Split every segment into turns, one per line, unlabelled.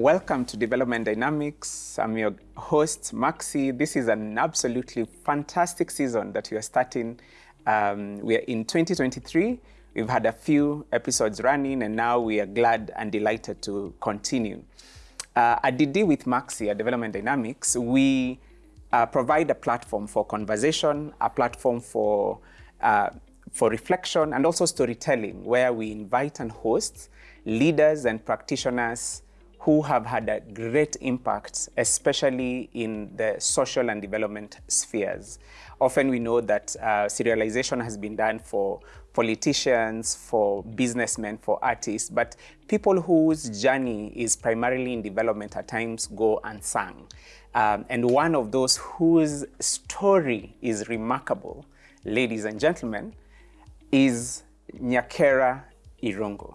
Welcome to Development Dynamics. I'm your host, Maxi. This is an absolutely fantastic season that we are starting. Um, we are in 2023. We've had a few episodes running, and now we are glad and delighted to continue. Uh, at DD with Maxi at Development Dynamics, we uh, provide a platform for conversation, a platform for, uh, for reflection, and also storytelling, where we invite and host leaders and practitioners who have had a great impact, especially in the social and development spheres. Often we know that uh, serialization has been done for politicians, for businessmen, for artists, but people whose journey is primarily in development at times go unsung. Um, and one of those whose story is remarkable, ladies and gentlemen, is Nyakera Irungu.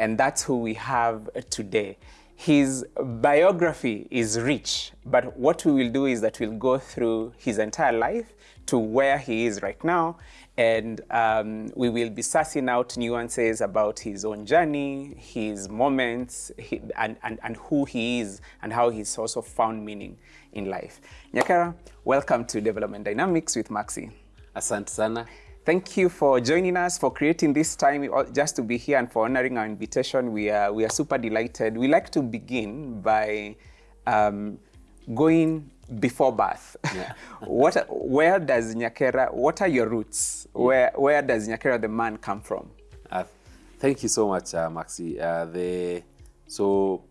And that's who we have today. His biography is rich, but what we will do is that we'll go through his entire life to where he is right now, and um, we will be sussing out nuances about his own journey, his moments, and, and, and who he is, and how he's also found meaning in life. Nyakera, welcome to Development Dynamics with Maxi.
Asante sana.
Thank you for joining us, for creating this time just to be here and for honoring our invitation. We are, we are super delighted. We like to begin by um, going before birth.
Yeah.
what, where does Nyakera, what are your roots? Where, where does Nyakera the man come from?
Uh, thank you so much, uh, Maxi. Uh, the, so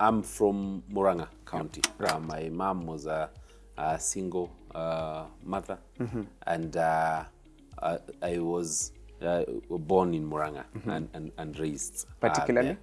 I'm from Muranga County. Uh, my mom was a, a single uh, mother, and uh, I, I was uh, born in Muranga and, and, and raised. uh,
Particularly?
Uh,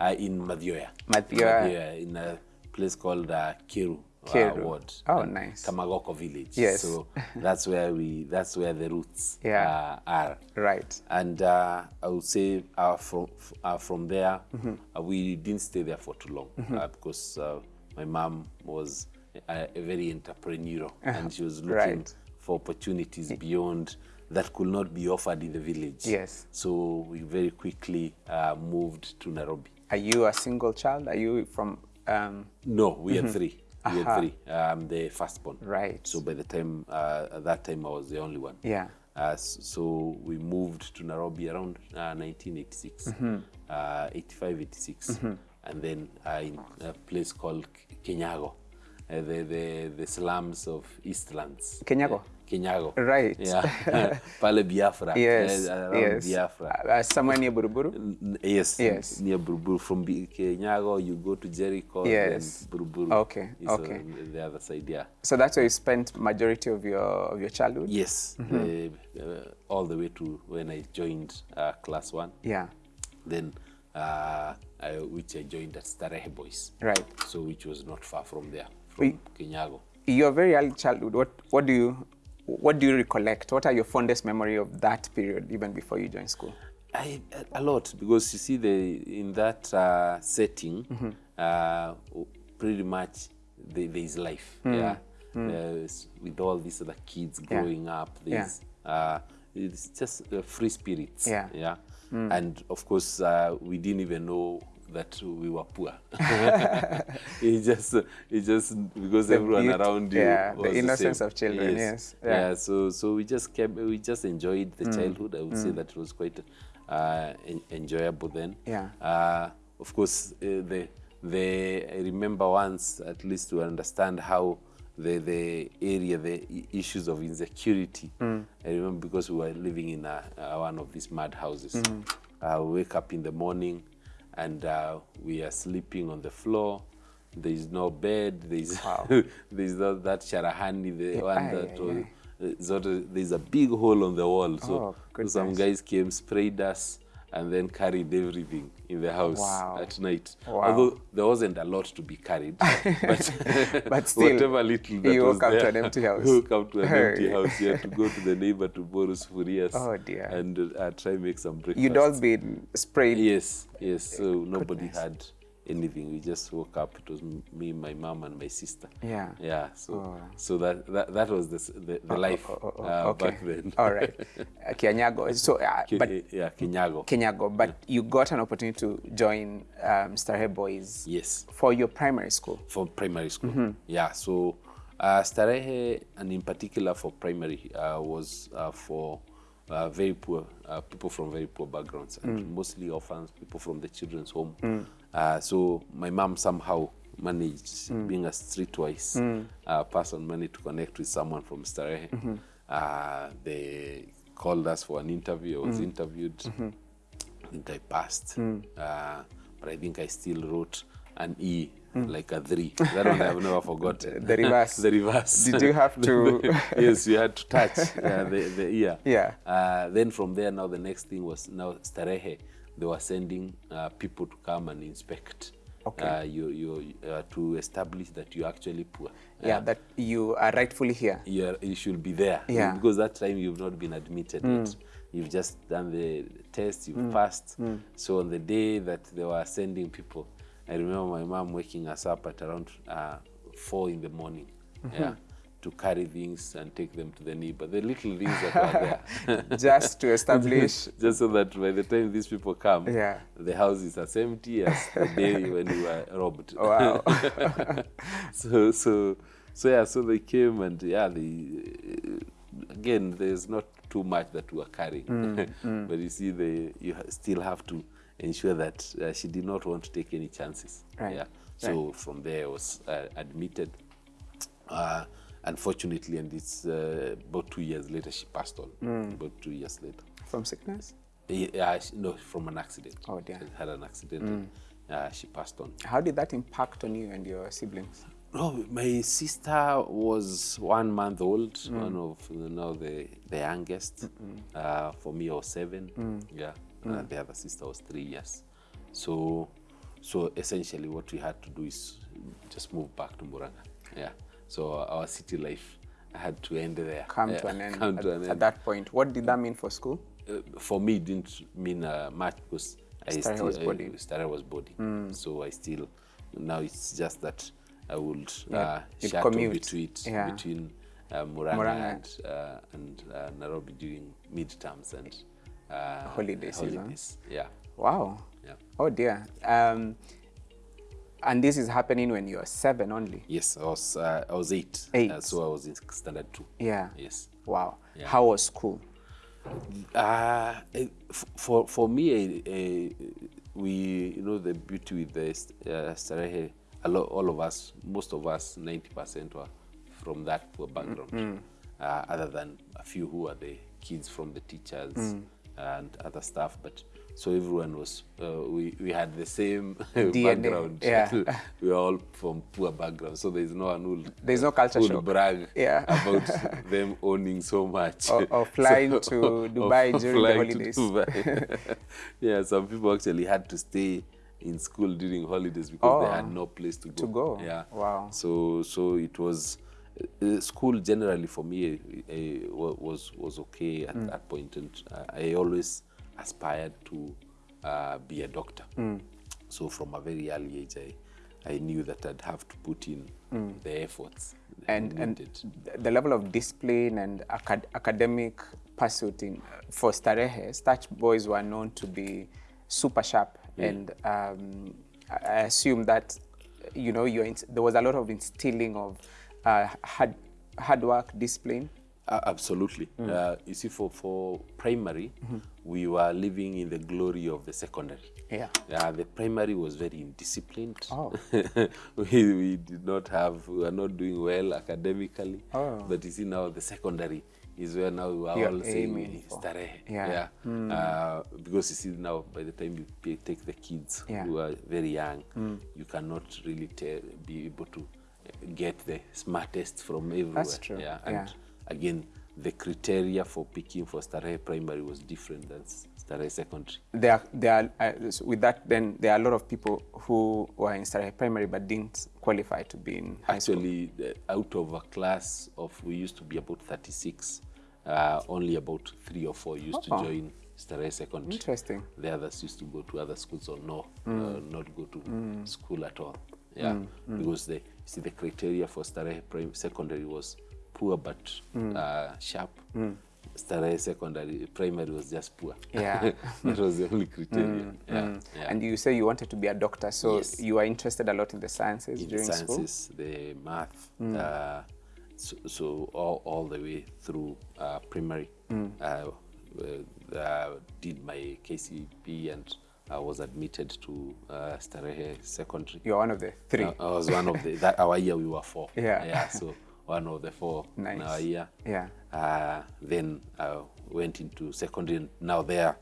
Uh, in Madhyoya.
Madhyoya.
in a place called uh, Kiru.
Kiru.
Uh, ward.
Oh,
and
nice.
Kamagoko village.
Yes.
So that's where we, that's where the roots
Yeah.
uh, are.
Right.
And uh, I would say uh, from uh, from there, mm -hmm. uh, we didn't stay there for too long mm -hmm. uh, because uh, my mom was a, a very entrepreneurial uh -huh. and she was looking
Right.
for opportunities beyond that could not be offered in the village.
Yes.
So we very quickly uh, moved to Nairobi.
Are you a single child? Are you from, um,
No, we mm -hmm. are three. We
Aha.
had three. I'm the firstborn.
Right.
So by the time, uh, at that time, I was the only one.
yeah.
Uh, so we moved to Nairobi around uh, 1986,
Mm-hmm.
uh, 85, 86, mm -hmm. and then uh, in a place called Kenyago, uh, the, the the slums of Eastlands.
Kenyago?
Uh, Kenyago.
Right.
Yeah. Pale Biafra.
Yes.
uh, around
yes.
Biafra.
Uh, somewhere near Buruburu?
Yes,
Yes.
near Buruburu. From B- Kenyago, you go to Jericho,
Yes.
then Buruburu
Okay,
is
okay.
on the other side, yeah.
So that's where you spent majority of your of your childhood.
Yes, the, uh, all the way to when I joined uh, class one.
Yeah.
Then, uh, I, which I joined at Starehe Boys.
Right.
So, which was not far from there,
We-
from Kenyago.
Your very early childhood. What what do you what do you recollect? What are your fondest memory of that period, even before you joined school?
I, a lot because you see the in that uh, setting, uh, pretty much the, there is life. Yeah, There's- with all these other kids
Yeah.
growing up, there's uh, it's just uh, free spirits.
Yeah.
yeah, and of course uh, we didn't even know that we were poor. it just it just because
The
everyone
beauty-
around you
yeah, the
was
innocence
same.
of children, yes, yeah.
yeah. so so we just kept we just enjoyed the childhood. I would say that it was quite uh, en- enjoyable then.
Yeah.
uh, of course uh, the the i remember once at least to understand how the the area the issues of insecurity. I remember because we were living in a, uh, one of these mad houses. Uh, we wake up in the morning and uh, we are sleeping on the floor there is no bed there is wow. there is not that sharahani the yeah,
one
that
yeah,
was,
yeah.
uh, sort of, there's a big hole on the wall. So,
Oh,
so some guys came, sprayed us, and then carried everything in the house
Wow.
at night.
Wow.
Although there wasn't a lot to be carried, but,
But still,
whatever little that
you
was
up to
there,
an empty house.
woke up to an empty house. You had to go to the neighbor to borrow sufurias
Oh, dear.
and uh, try make some breakfast.
You'd all been sprayed.
Yes, yes. So nobody had anything. We just woke up. It was me, my mom, and my sister.
Yeah.
Yeah. So so that, that that was the the, the, oh, life
Oh, oh, oh,
uh,
okay.
back then.
All right. Uh, Kianyago. So, uh, but
yeah, Kinyago.
Kenyago, but you got an opportunity to join um, Starehe Boys
yes.
for your primary school.
for primary school.
Mm-hmm.
Yeah, so uh, Starehe, and in particular for primary, uh, was uh, for uh, very poor uh, people from very poor backgrounds, and
Mm.
mostly orphans, people from the children's home. Uh, so my mom somehow managed,
Mm.
being a streetwise uh, person, managed to connect with someone from Starehe.
Mm-hmm.
Uh, they called us for an interview. I was
Mm.
interviewed. I think I passed, uh, but I think I still wrote an E, like a three. That one I've never forgotten.
The reverse.
the reverse.
Did you have to-
yes, you had to touch uh, the, the ear.
Yeah.
Uh, then from there, now the next thing was now Starehe. They were sending uh, people to come and inspect.
Okay.
Uh, you, you, uh, to establish that you're actually poor.
Yeah, that you are rightfully here.
You're, you should be there.
Yeah.
Because that time you've not been admitted mm. yet. You've just done the test, you've mm. passed. Mm. So on the day that they were sending people, I remember my mom waking us up at around uh, four in the morning. Mm -hmm. Yeah. To carry things and take them to the neighbor. The little things that are there.
Just to establish.
just so that by the time these people come,
Yeah.
the house is as empty as the day when we were robbed.
Wow.
so so so yeah so they came and yeah they again there's not too much that we are carrying
Mm,
but you see they you still have to ensure that uh, she did not want to take any chances
Right,
yeah so from there I was uh, admitted uh, unfortunately and it's uh, about two years later she passed on
Mm.
about two years later
From sickness?
yeah, no, from an accident.
Oh, dear.
She had an accident. and, uh, she passed on.
How did that impact on you and your siblings?
No, my sister was one month old,
Mm.
one of you know the the youngest. Uh, for me, I was seven.
Mm.
Yeah, uh, the other sister was three years. So, so essentially, what we had to do is just move back to Muranga. Yeah. So our city life had to end there.
Come to an end,
come
at,
to an
at
end.
that point. What did that mean for school?
uh, for me it didn't mean uh, much because I still
was
I-
boarding.
Starehe was boarding. So I still now it's just that I would
Yeah,
uh, shuttle between
Yeah.
between uh, Muranga,
Murang'a.
and uh, and uh, Nairobi during midterms and uh,
Holiday season.
Yeah,
Wow.
yeah.
Oh dear. Um, and this is happening when you're seven only.
Yes, I was uh, I was eight.
Eight.
Uh, so I was in standard two.
Yeah.
Yes.
Wow.
Yeah.
How was school?
Uh, for for me, eh, eh, we you know the beauty with the uh, Starehe, lot, all of us, most of us, ninety percent were from that poor background. Uh, other than a few who are the kids from the teachers and other stuff, but so everyone was uh, we we had the same background.
yeah.
we were all from poor backgrounds, so there is no one who
There's no culture shock.
brag
Yeah.
about them owning so much
Or- or flying to Dubai
of
during the holidays.
Dubai. yeah, some people actually had to stay in school during holidays because they
Oh,
had no place to go.
to go.
Yeah.
Wow.
So so it was uh, school generally for me uh, was was okay
Mm.
at that point, and uh, I always aspired to uh, be a doctor.
Mm.
So from a very early age, I, I knew that I'd have to put in the efforts
Mm. and and the level of discipline and acad- academic pursuit in for Starehe, Starch boys were known to be super sharp, and um, I I assume that you know there was a lot of instilling of uh, hard hard work, discipline.
Uh, absolutely. Uh, you see, for, for primary, we were living in the glory of the secondary.
Yeah.
Uh, the primary was very indisciplined.
Oh.
we, we did not have, we were not doing well academically.
Oh.
But you see, now the secondary is where now we are
You're
all saying. Starehe.
Yeah.
Uh, because you see, now by the time you pay, take the kids
Yeah.
who are very young, you cannot really tell, be able to get the smartest from everywhere.
That's true.
Yeah. And
Yeah.
Again, the criteria for picking for Starehe Primary was different than Starehe Secondary.
There, are- there are, uh, so with that, then there are a lot of people who were in Starehe primary but didn't qualify to be in high school.
Actually, uh, out of a class of, we used to be about 36, uh, only about three or four used
Oh.
to join Starehe Secondary.
Interesting.
The others used to go to other schools or no, uh, not go to school at all. Yeah, because the you see the criteria for Starehe prim- Secondary was poor but uh, sharp. Starehe Secondary Primary was just poor.
Yeah.
that was the only criteria. Yeah, yeah.
And you say you wanted to be a doctor, so
Yes.
you were interested a lot in the sciences
in the
during school?
sciences, the math, uh, so, so all, all the way through uh, primary. Uh, uh, uh, did my KCP and I was admitted to uh, Starehe Secondary.
You're one of the three.
I, I was one of the, that our year we were four.
Yeah.
Yeah, so one of the four in
Nice.
our year.
Yeah.
Uh, then I went into secondary and now there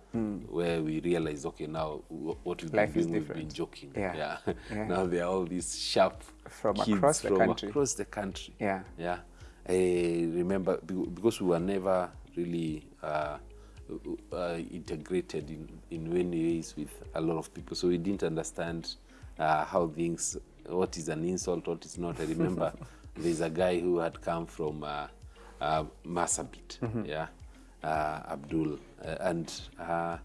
where we realized, okay, now what we've
Life
been doing, we've been joking.
Yeah. Yeah.
now there are all these sharp
From
kids
across the
from
country.
across the country.
Yeah.
Yeah. I remember because we were never really uh, uh, integrated in, in many ways with a lot of people, so we didn't understand uh, how things, what is an insult, what is not. I remember there's a guy who had come from uh, uh, Masabit, mm -hmm. yeah, uh, Abdul, uh, and uh,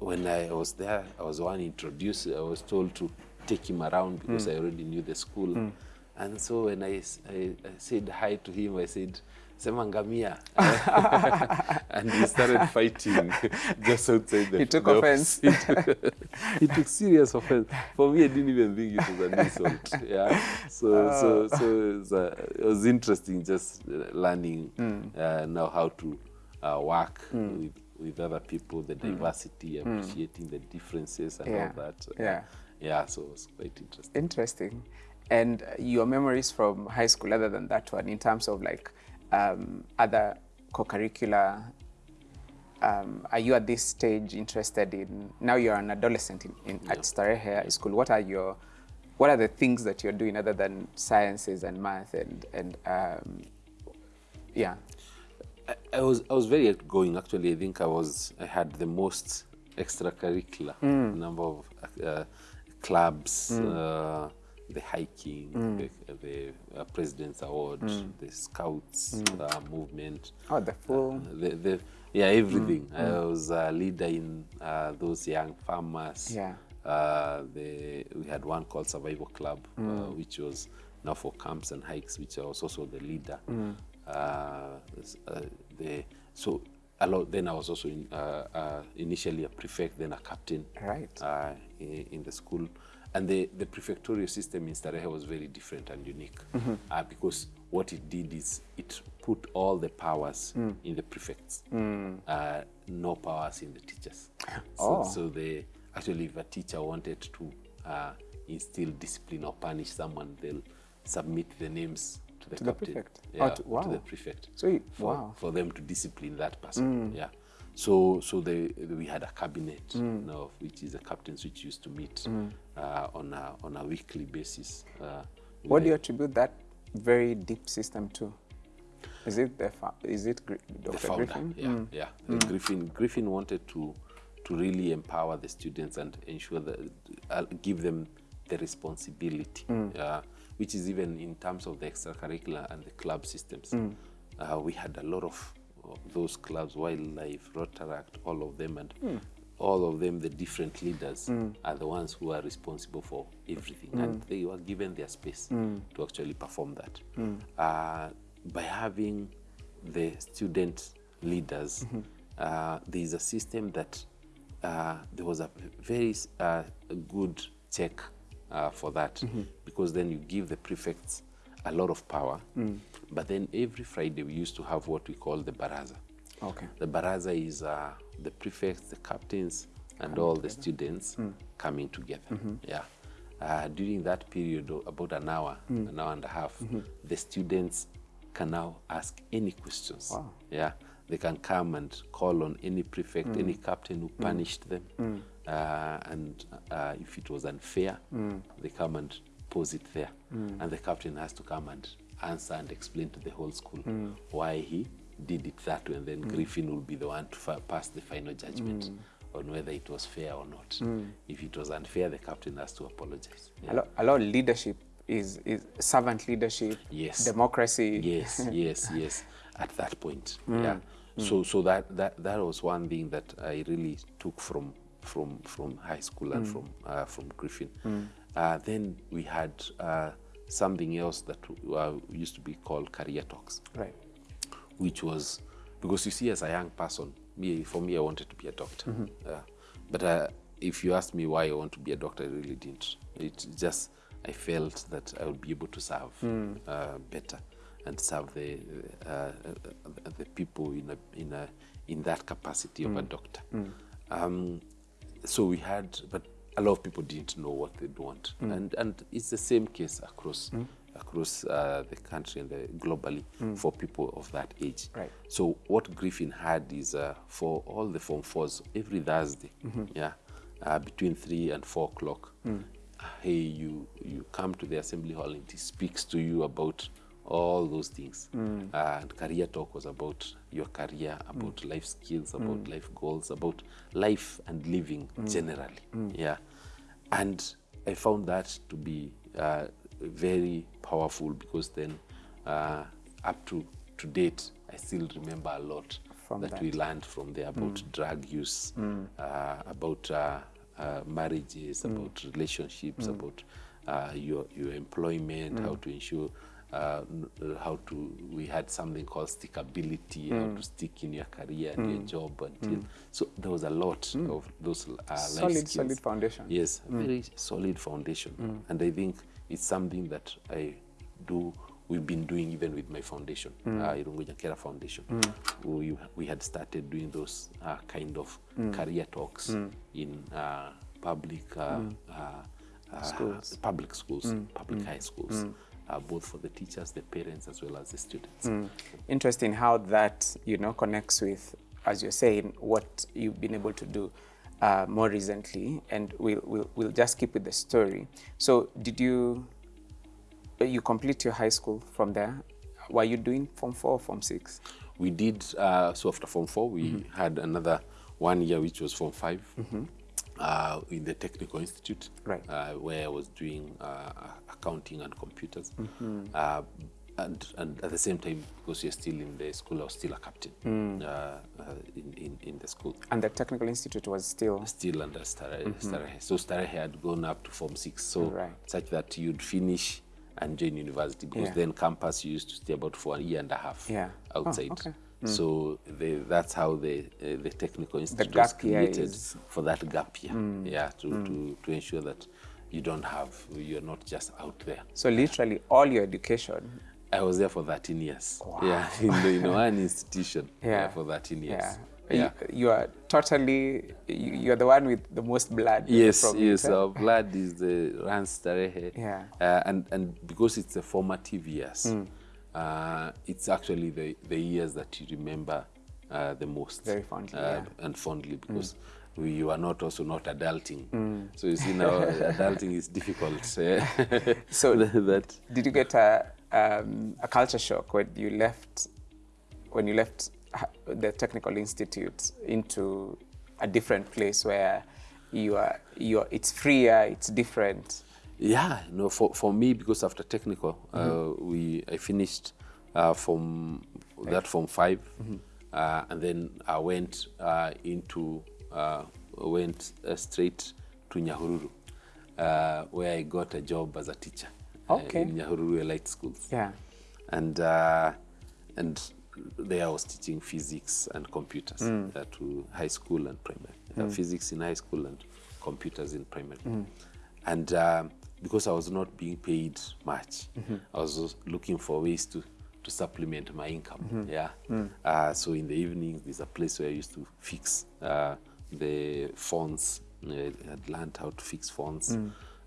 when I was there, I was one introduced. I was told to take him around because mm. I already knew the school. Mm. And so when I, I- I said hi to him, I said, Sema ngamia. and he started fighting just outside the
He took
the
offense.
office. he took serious offense. For me, I didn't even think it was an insult. Yeah. So, so, so it was, uh, it was interesting just uh, learning uh, now how to uh, work with, with other people, the diversity, appreciating the differences and
Yeah.
all that.
Yeah.
Yeah, so it was quite interesting.
Interesting. And uh, your memories from high school, other than that one, in terms of like um, other co-curricular, um, are you at this stage interested in? Now you're an adolescent in, in at Starehe School. What are your, what are the things that you're doing other than sciences and math and and um, yeah,
I, I was I was very outgoing actually. I think I was I had the most extracurricular number of uh, clubs, uh, the hiking, the, the uh, President's Award, the Scouts uh, movement.
oh the full
The, the, yeah, everything. I was a leader in uh, those young farmers.
Yeah.
Uh, the, we had one called Survival Club, uh, which was now for camps and hikes, which I was also the leader. Uh, uh, the, so a lot, then I was also in, uh, uh, initially a prefect, then a captain
Right.
uh, in, in the school. And the, the prefectorial system in Starehe was very different and unique uh, because what it did is it put all the powers in the prefects, uh, no powers in the teachers.
Oh.
So, so they actually, if a teacher wanted to uh, instill discipline or punish someone, they'll submit the names to the
To the prefect?
Yeah,
Oh, to-
to the prefect.
So you-
for,
wow.
for them to discipline that person. Yeah. So so they, we had a cabinet now, which is the captains which used to meet uh, on a on a weekly basis. Uh,
What do you attribute that very deep system to? Is it the is it Gri- Dr.
the founder,
Griffin?
yeah, yeah. The Griffin Griffin wanted to to really empower the students and ensure that uh, give them the responsibility, uh, which is even in terms of the extracurricular and the club systems. Uh, we had a lot of those clubs, wildlife, Rotaract, all of them, and all of them, the different leaders are the ones who are responsible for everything, and they were given their space to actually perform that. Uh, by having the student leaders, uh, there is a system that uh, there was a very uh, good check uh, for that. Because then you give the prefects a lot of power. Hmm. But then every Friday we used to have what we call the baraza.
Okay.
The baraza is uh, the prefects, the captains, and all the students hmm. coming together. Mm-hmm. Yeah. Uh, during that period, about an hour, hmm. an hour and a half, mm-hmm. the students can now ask any questions.
Wow.
Yeah. They can come and call on any prefect, any captain who punished them. Uh, and uh, if it was unfair, they come and pose it there. And the captain has to come and answer and explain to the whole school why he did it that way. And then Griffin will be the one to pass the final judgment on whether it was fair or not. If it was unfair, the captain has to apologize.
A, lot, a lot of leadership is, is servant leadership,
Yes.
democracy.
Yes, yes, yes. At that point, yeah. so so that, that that was one thing that I really took from from from high school and from uh, from Griffin. Uh, then we had uh, something else that uh, used to be called career talks
Right.
which was because you see, as a young person, me for me, I wanted to be a doctor. Uh, but uh, if you ask me why I want to be a doctor, I really didn't. It just I felt that I would be able to serve uh, better and serve the uh, uh, the people in a, in a in that capacity of a doctor. Um, so we had, but a lot of people didn't know what they'd want, and and it's the same case across across uh, the country and the, globally for people of that age.
Right.
So what Griffin had is uh, for all the form fours every Thursday, yeah, uh, between three and four o'clock. Hey, you you come to the assembly hall and he speaks to you about all those things. Uh, and career talk was about your career, about life skills, about life goals, about life and living generally. Yeah, and I found that to be uh, very powerful because then uh, up to to date, I still remember a lot
From
that,
that.
we learned from there about drug use, uh, about uh, uh, marriages, about relationships, about uh, your your employment, how to ensure. Uh, how to we had something called stickability how to stick in your career and your job until so there was a lot of those uh,
Solid, solid foundation.
Yes, a very solid foundation. And I think it's something that I do, we've been doing even with my foundation, uh, Irungu Foundation. We, we had started doing those uh, kind of career talks in uh, public uh, uh, uh,
Schools.
public schools, public high schools, uh, both for the teachers, the parents, as well as the students.
Interesting how that you know connects with, as you're saying, what you've been able to do uh, more recently, and we'll, we'll we'll just keep with the story. So, did you you complete your high school from there? Were you doing form four, or form six?
We did, uh, so after Form 4, we had another one year, which was Form 5, uh, in the Technical Institute,
Right.
uh, where I was doing uh, accounting and computers. Uh, and, and at the same time, because you're still in the school, I was still a captain uh, in, in, in the school.
And the technical institute was still
Still under Starehe. Starehe. So Starehe had gone up to Form 6, so
Right.
such that you'd finish and join university, because
Yeah.
then campus you used to stay about for a year and a half
Yeah. Oh,
outside.
Okay.
So the, that's how the uh, the technical institute was created
is-
for that gap year. Yeah, to, to, to ensure that you don't have you're not just out there.
so literally all your education.
I was there for 13 years. Yeah, in, the, in one institution.
Yeah.
for 13 years.
Yeah.
Yeah.
You, you are totally. You, you're the one with the most blood.
Yes, yes. Our blood is the Starehe.
Yeah.
Uh, and and because it's the formative years, uh, it's actually the the years that you remember uh, the most.
Very fondly,
Uh,
yeah.
And fondly because. We, you are not also not adulting, so you see now adulting is difficult.
So-
that
Did you get a um, a culture shock when you left when you left the technical institute into a different place where you are you are, it's freer, it's different.
Yeah, no, for, for me, because after technical, uh, we I finished uh, from that from 5 uh, and then I went uh, into uh, went uh, straight to Nyahururu, uh, where I got a job as a teacher
Okay.
in Nyahururu Elite Schools
Yeah.
and uh, and there I was teaching physics and computers uh, to high school and primary. Uh, physics in high school and computers in primary. And um, because I was not being paid much, I was looking for ways to to supplement my income. Yeah. Uh, so in the evenings, there's a place where I used to fix uh, the phones. I had learned how to fix phones.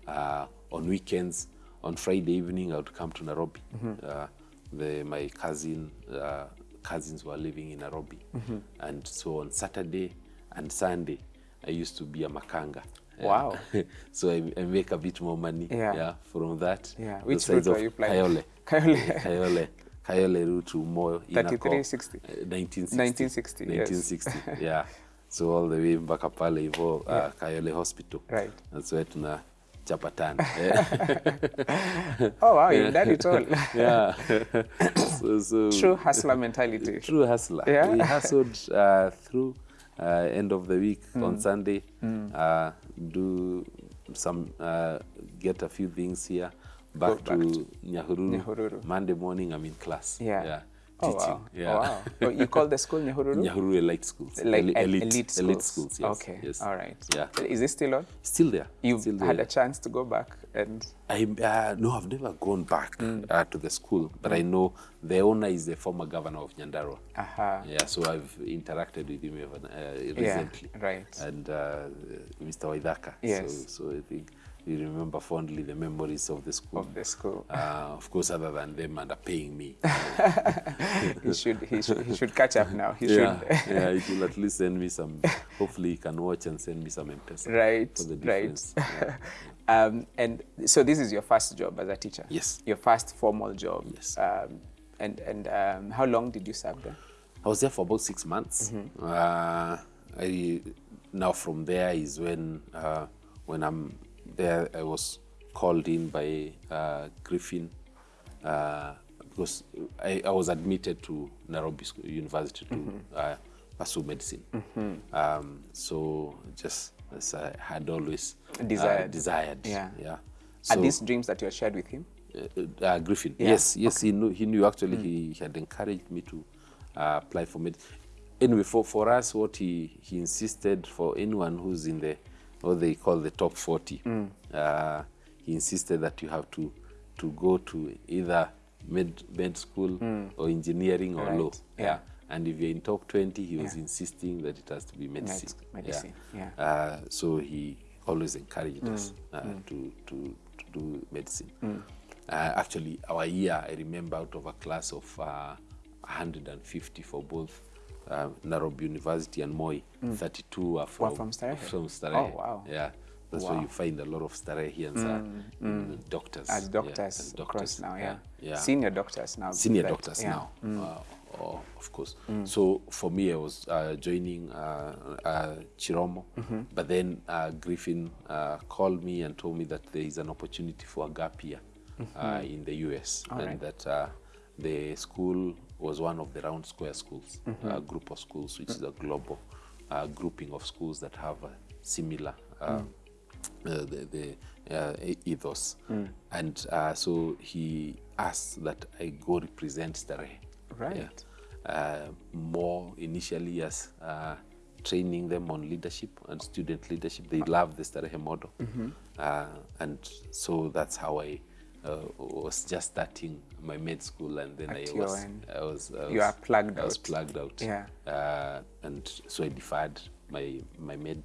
Uh, on weekends, on Friday evening, I would come to Nairobi. Uh, the, my cousin uh, cousins were living in Nairobi, and so on Saturday and Sunday, I used to be a makanga.
Wow.
so I, I make a bit more money.
Yeah.
from that.
Yeah. Which route were you flying?
Kayole.
Kayole.
Kayole. Kayole route to Moyo. Inako,
3360.
uh, 1960.
1960, yes.
1960, yeah. So all the way mpaka pale hivyo uh, Kayole Hospital.
Right.
That's where tuna Chapatan. Yeah.
Oh wow, you've done it all.
yeah. so, so
True hustler mentality.
True hustler.
Yeah.
We hustled uh, through uh, end of the week
Mm.
on Sunday, uh, do some, uh, get a few things here, back,
back
to Nyahururu.
Nyahururu.
Monday morning, I'm in class.
Yeah. Yeah. Oh
Teaching.
wow.
Yeah.
Oh, wow. You call the school Nyahururu?
Nyahururu elite schools.
Like
Eli-
el-
elite,
elite schools.
elite schools. Yes.
Okay.
Yes.
All right.
Yeah.
Is it still on?
Still there.
You've
Still
had a chance to go back and
I uh, no, I've never gone back
Mm.
uh, to the school, but I know the owner is the former governor of Nyandarua.
aha.
Yeah, so I've interacted with him even, uh, recently.
right.
And uh, Mr. Waithaka.
Yes.
So, so I think we remember fondly the memories of the school.
Of the school.
Uh, of course, other than them underpaying me.
he should he should he should catch up now. He
yeah,
should
yeah, it will at least send me some. Hopefully, he can watch and send me some M-Pesa
right
for the
right.
Yeah.
um, and so this is your first job as a teacher.
Yes.
Your first formal job.
Yes.
Um, and and um, how long did you serve there?
I was there for about six months.
Mm-hmm.
Uh, I, now from there is when uh, when I'm there, I was called in by uh, Griffin uh, because I, I was admitted to Nairobi School, University to
Mm-hmm.
uh, pursue medicine. Um, so just as I had always uh,
Desired.
desired,
Yeah.
yeah.
Are these dreams that you shared with him?
uh, uh, Griffin.
Yeah, Mm.
Yes, yes, he knew. He knew actually. He had encouraged me to uh, apply for med. Anyway, for, for us, what he he insisted for anyone who's in the what they call the top forty,
Mm.
uh, he insisted that you have to to go to either med med school mm. or engineering or.
Right,
law.
yeah. yeah.
And if you're in top twenty, he was
Yeah.
insisting that it has to be medicine.
Med medicine, yeah. yeah.
Uh, so he always encouraged
mm.
us uh, Mm. to, to, to do medicine. Mm. Uh, actually, our year, I remember out of a class of uh, 150 for both uh, Nairobi University and Moi, 32 are from,
Mm. from Starehe?
From Starehe.
Oh, wow.
Yeah. That's
Wow.
where you find a lot of Starehians uh, mm, doctors.
As
yeah,
doctors,
as
across now, yeah.
yeah.
Senior doctors now.
Senior
right,
doctors
yeah. Mm.
now, uh, oh, of course. Mm. So for me, I was uh, joining uh, uh, Chiromo,
Mm-hmm.
but then uh, Griffin uh, called me and told me that there is an opportunity for a gap year mm -hmm. uh, in the US.
All
and
right.
that uh, the school was one of the Round Square schools,
Mm-hmm.
a group of schools, which is a global uh, grouping of schools that have a similar. Uh,
Mm.
uh, the, the uh, ethos.
Mm.
And uh, so he asked that I go represent Starehe.
Right.
Uh, more initially as uh, training them on leadership and student leadership. They love the Starehe model.
Mm-hmm.
Uh, and so that's how I uh, was just starting my med school and then I was, I was, I was
you are plugged out
I was
out.
plugged out.
Yeah.
Uh, and so I deferred my my med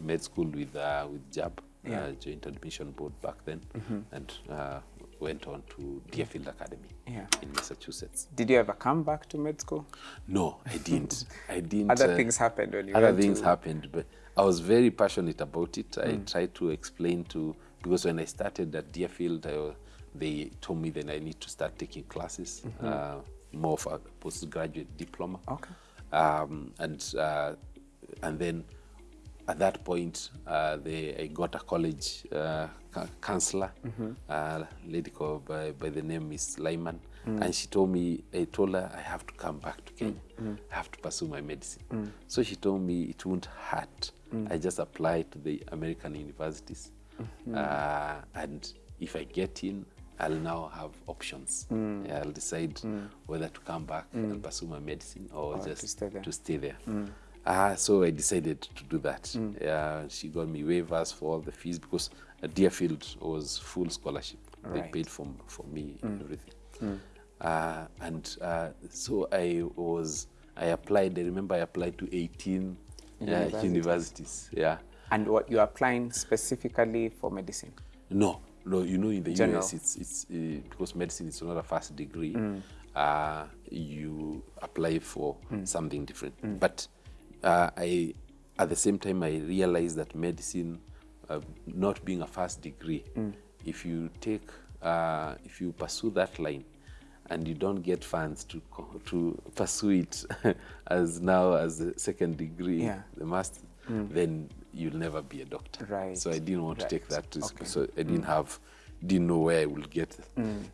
med school with uh, with JAB,
Yeah. Mm-hmm.
uh, Joint Admission Board back then, and uh, went on to Deerfield Academy
Yeah.
in Massachusetts.
Did you ever come back to med school?
No, I didn't. I didn't.
Other
uh,
things happened when you
Other things
to-
happened, but I was very passionate about it. I
Mm.
tried to explain to because when I started at Deerfield, I, wa- they told me that I need to start taking classes, uh, more of a postgraduate diploma.
Okay.
Um, and uh, and then at that point, uh, they, I got a college uh, counselor,
Mm-hmm.
uh, lady called by, by the name Miss Lyman,
Mm.
and she told me, I told her I have to come back to Kenya.
Mm.
I have to pursue my medicine. So she told me it won't hurt.
Mm.
I just apply to the American universities, uh, and if I get in, I'll now have options.
Mm.
Yeah, I'll decide mm. whether to come back mm. and pursue my medicine or,
Or
just to
stay there.
to stay there. Mm. Ah, so I decided to do that.
Mm.
Yeah, she got me waivers for all the fees because a Deerfield was full scholarship.
Right. They
paid for for me mm. and everything. Mm. Uh, and uh, so I was I applied. I remember I applied to 18 uh,
Universities.
universities. Yeah.
And what you're applying specifically for medicine?
No, no. You know, in the
General.
US, it's it's uh, because medicine is not a first degree. Uh, you apply for something different. But uh, I, at the same time, I realized that medicine, uh, not being a first degree, if you take, uh, if you pursue that line, and you don't get funds to to pursue it as now as a second degree,
Yeah.
the master, then you'll never be a doctor.
Right.
So I didn't want to take that risk.
Okay.
So I didn't have, didn't know where I would get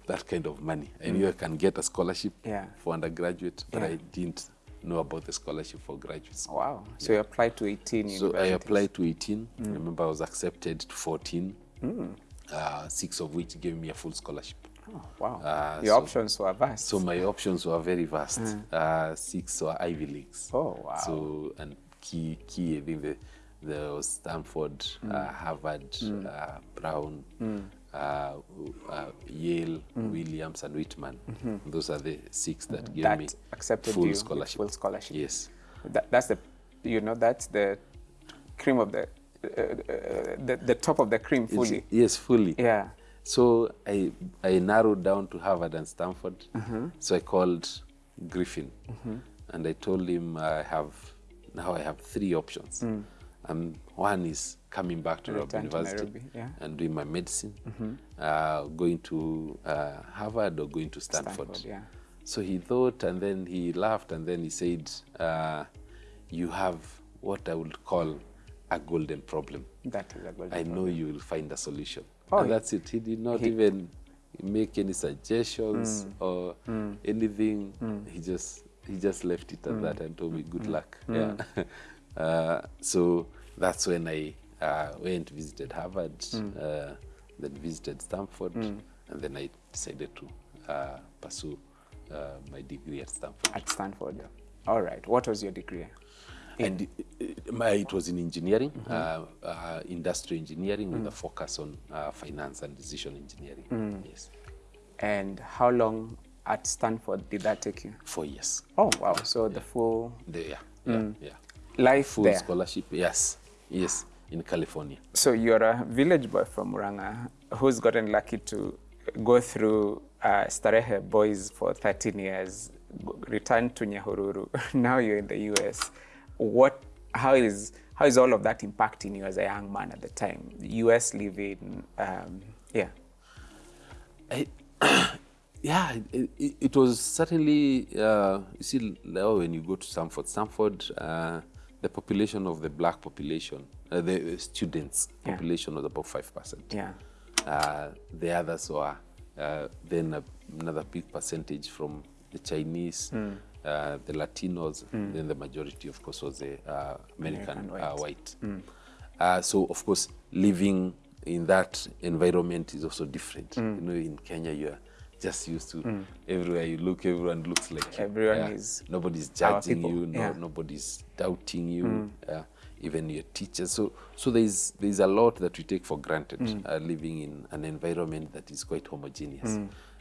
that kind of money. I knew I can get a scholarship
Yeah.
for undergraduate, but
Yeah.
I didn't know about the scholarship for graduates.
Wow. So you applied to 18
So I applied to 18. I remember I was accepted to 14, uh, six of which gave me a full scholarship.
Oh, wow.
Uh,
Your
so-
options were vast.
So my options were very vast. Uh, six were Ivy Leagues.
Oh, wow.
So and key, key. I think the there was Stanford, uh, Harvard, uh, Brown, uh, uh, Yale, Williams, and Whitman. Those are the six that gave
that
me
accepted
full
you
scholarship.
full scholarship.
Yes.
That, that's the, you know, that's the cream of the, uh, uh, the, the top of the cream
It's-
fully.
yes, fully.
Yeah.
So I I narrowed down to Harvard and Stanford.
Mm-hmm.
So I called Griffin, and I told him I have now I have three options, and one is coming back to Nairobi
Return to
University
Nairobi, yeah.
And doing my medicine, mm-hmm. uh, going to uh, Harvard or going to Stanford.
Stanford, yeah.
So he thought, and then he laughed, and then he said, uh, "You have what I would call a golden problem."
That is a good
I know you will find a solution.
Oh,
and that's it. He did not
he-
even make any suggestions mm, or mm, anything. Mm. He just he just left it at that and told me good luck. Yeah. uh, so that's when I uh, went visited Harvard, uh, then visited Stanford, and then I decided to uh, pursue uh, my degree at Stanford.
At Stanford. yeah. All right. What was your degree?
And it, my, it was in engineering, uh, uh, industrial engineering with a focus on uh, finance and decision engineering. Yes,
And how long at Stanford did that take you?
four years.
Oh, wow. So the full
The, yeah, yeah, yeah.
Life
Full
there.
scholarship. Yes, yes, in California.
So you're a village boy from Muranga who's gotten lucky to go through uh, Starehe Boys for 13 years, returned to Nyahururu. now you're in the US. What, how is, how is all of that impacting you as a young man at the time? US living, um, yeah.
I, yeah, it, it, it was certainly, uh, you see, when you go to Stanford, Stanford, uh, the population of the black population, uh, the students
Yeah.
population was about 5%.
Yeah.
Uh, the others were uh, then a, another big percentage from the Chinese, uh, the Latinos, mm. then the majority, of course, was the uh, American,
American
uh,
white.
white. Uh, so, of course, living in that environment is also different. You know, in Kenya, you're just used to everywhere you look, everyone looks like you.
Everyone is
nobody's judging you, no,
yeah.
nobody's doubting you, uh, even your teachers. So, so there's there's a lot that we take for granted
Mm.
uh, living in an environment that is quite homogeneous.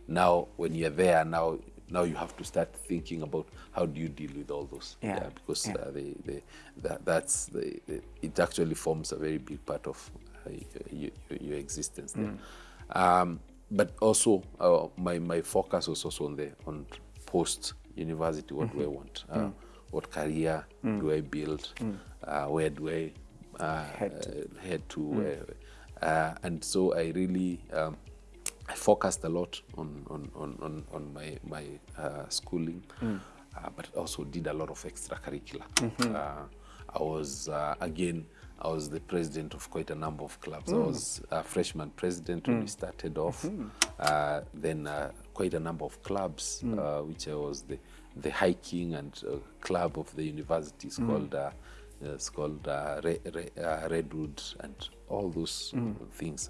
Now, when you're there, now now you have to start thinking about how do you deal with all those.
Yeah,
because
yeah.
Uh, they, they, that, that's the, the, it actually forms a very big part of uh, your, your, your existence there. Um, but also, uh, my, my focus was also on the on post university. What do I want? Uh, What career do I build? Uh, where do I uh,
Head to.
uh, head to? Where, uh, and so I really um, I focused a lot on on on on, on my my schooling, uh, but also did a lot of extracurricular. Uh, I was again. I was the president of quite a number of clubs. I was a freshman president when we started off. Uh, then uh, quite a number of clubs, uh, which I was the the hiking and uh, club of the university. It's called uh, it's called uh, Re- Re- uh, Redwood and all those uh, things.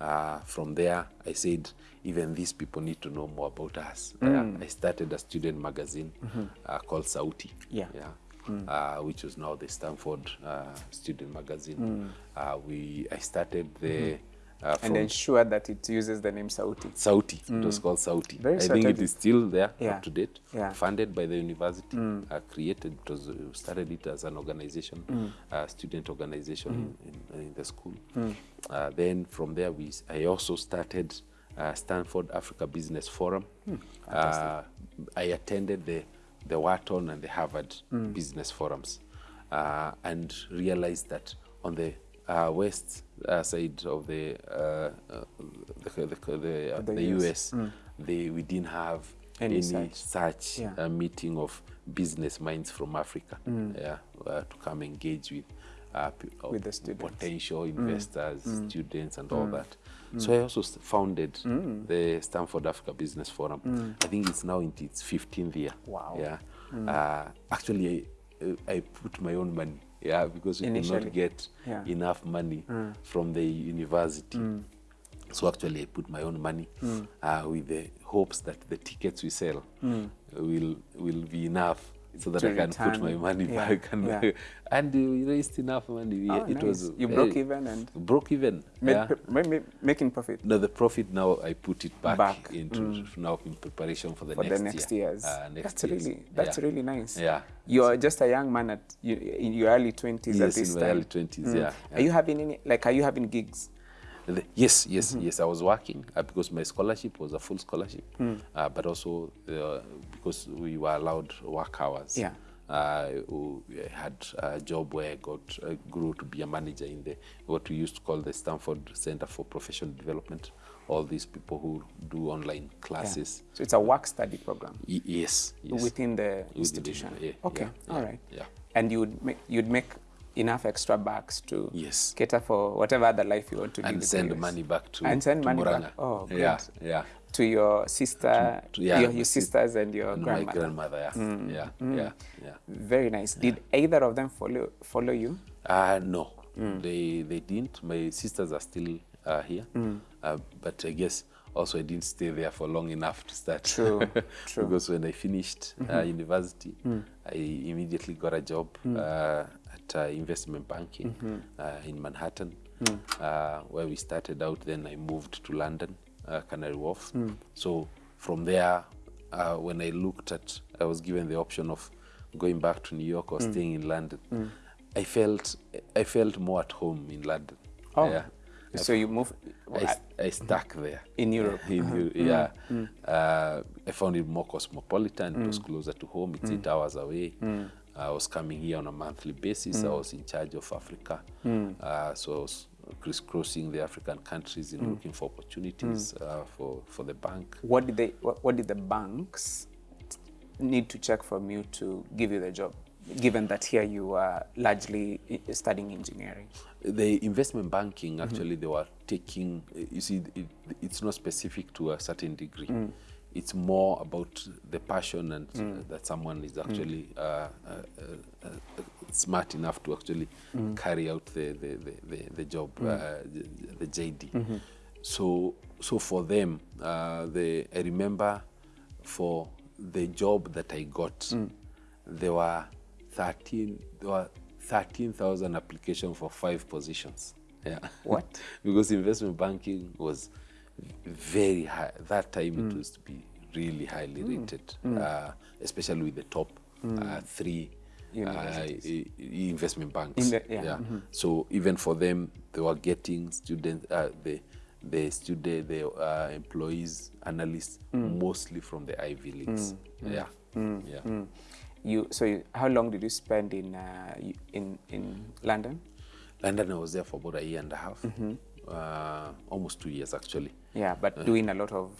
Uh, from there, I said, even these people need to know more about us. Uh, I started a student magazine uh, called Sauti.
Yeah.
Yeah. Uh, which was now the Stanford uh, student magazine. Uh, we I started the uh,
And ensure that it uses the name Sauti.
Sauti. It was called Sauti.
Very
I think it is still there,
Yeah.
up to date.
Yeah.
Funded by the university. Uh, created. It was we started it as an organization, uh, student organization in, in, in the school. Uh, then from there, we I also started uh, Stanford Africa Business Forum. Uh, I attended the the Wharton and the Harvard mm. business forums, uh, and realized that on the uh, west uh, side of the uh, uh, the, the, the, uh,
The
the
US.
US, they we didn't have
Any
any
such.
such
Yeah.
meeting of business minds from Africa, mm. yeah, uh, to come engage with
With the
potential investors, students, and all that. So I also founded founded the Stanford Africa Business Forum. Mm. I think it's now in its 15th year.
Wow.
Yeah. Uh, actually, I, I put my own money. Yeah, because we could
Initially.
not get
Yeah.
enough money from the university. So actually, I put my own money uh, with the hopes that the tickets we sell will will be enough so that I can put my money
Yeah,
back. And,
yeah.
and we raised enough money.
Oh,
it was.
You
very-
broke even and
broke even.
made,
yeah.
p- ma- ma- making profit.
No, the profit now I put it back,
Back,
into mm. now in preparation for the
for
next
the next
year.
years.
Uh, next
that's
years.
really that's really nice.
Yeah.
You're just a young man at you, in your early twenties at
Yes,
this
in my
time.
early 20s, mm. yeah,
Are you having any like? Are you having gigs?
The- Yes, yes,
Mm-hmm.
yes. I was working uh, because my scholarship was a full scholarship,
Mm.
uh, but also uh, because we were allowed work hours.
Yeah.
Uh, we had a job where I got uh, grew to be a manager in the what we used to call the Stanford Center for Professional Development. All these people who do online
Yeah.
classes.
So it's a work study program
Y- yes, yes.
within the
Within the-
institution.
yeah,
okay,
yeah,
all
yeah,
right.
yeah.
And you'd make you'd make enough extra bucks to
Yes.
cater for whatever other life you want to
and send
the
money back to
and send
to
money
Murang'a.
back. Oh, good.
yeah, yeah.
To your sister,
To- yeah,
your, your sisters and your
And my
grandmother. Mm.
grandmother. Yeah, yeah, yeah, yeah.
Very nice. Did either of them follow follow you?
Uh, no,
Mm.
they they didn't. My sisters are still uh, here,
Mm.
uh, but I guess also I didn't stay there for long enough to start.
True, true. Mm-hmm.
because when I finished uh, university, I immediately got a job
Mm.
uh, at uh, investment banking
Mm-hmm.
uh, in Manhattan,
Mm.
uh, where we started out. Then I moved to London, uh, Canary Wharf.
Mm.
So from there, uh, when I looked at, I was given the option of going back to New York or
Mm.
staying in London. I felt I felt more at home in London.
Oh,
yeah.
so you moved
I stuck there
in Europe.
in yeah. Uh, I found it more cosmopolitan. It was
Mm.
closer to home. It's eight hours away. I was coming here on a monthly basis.
Mm.
I was in charge of Africa. Uh, so I was crisscrossing the African countries
Mm.
looking for opportunities uh, for, for the bank.
What did they? What, what did the banks need to check from you to give you the job? Given that here you are largely studying engineering.
The investment banking, actually, they were taking, you see, it, it's not specific to a certain degree. It's more about the passion and uh, that someone is actually uh, uh, uh, uh, smart enough to actually carry out the, the, the, the, the job, uh, the, the JD. So, so for them, uh, the, I remember for the job that I got, there were 13, there were 13,000 applications for five positions. Yeah.
What?
because investment banking was very high. That time it was to be really highly rated, uh, especially with the top uh, three uh,
Universities.
i- i- investment banks.
In the- yeah,
So even for them, they were getting students, uh, the the student, the uh, employees, analysts, mostly from the Ivy Leagues. Yeah, yeah.
You so you, how long did you spend in uh, in in London?
London, I was there for about a year and a half, uh, almost two years actually.
Yeah, but doing a lot of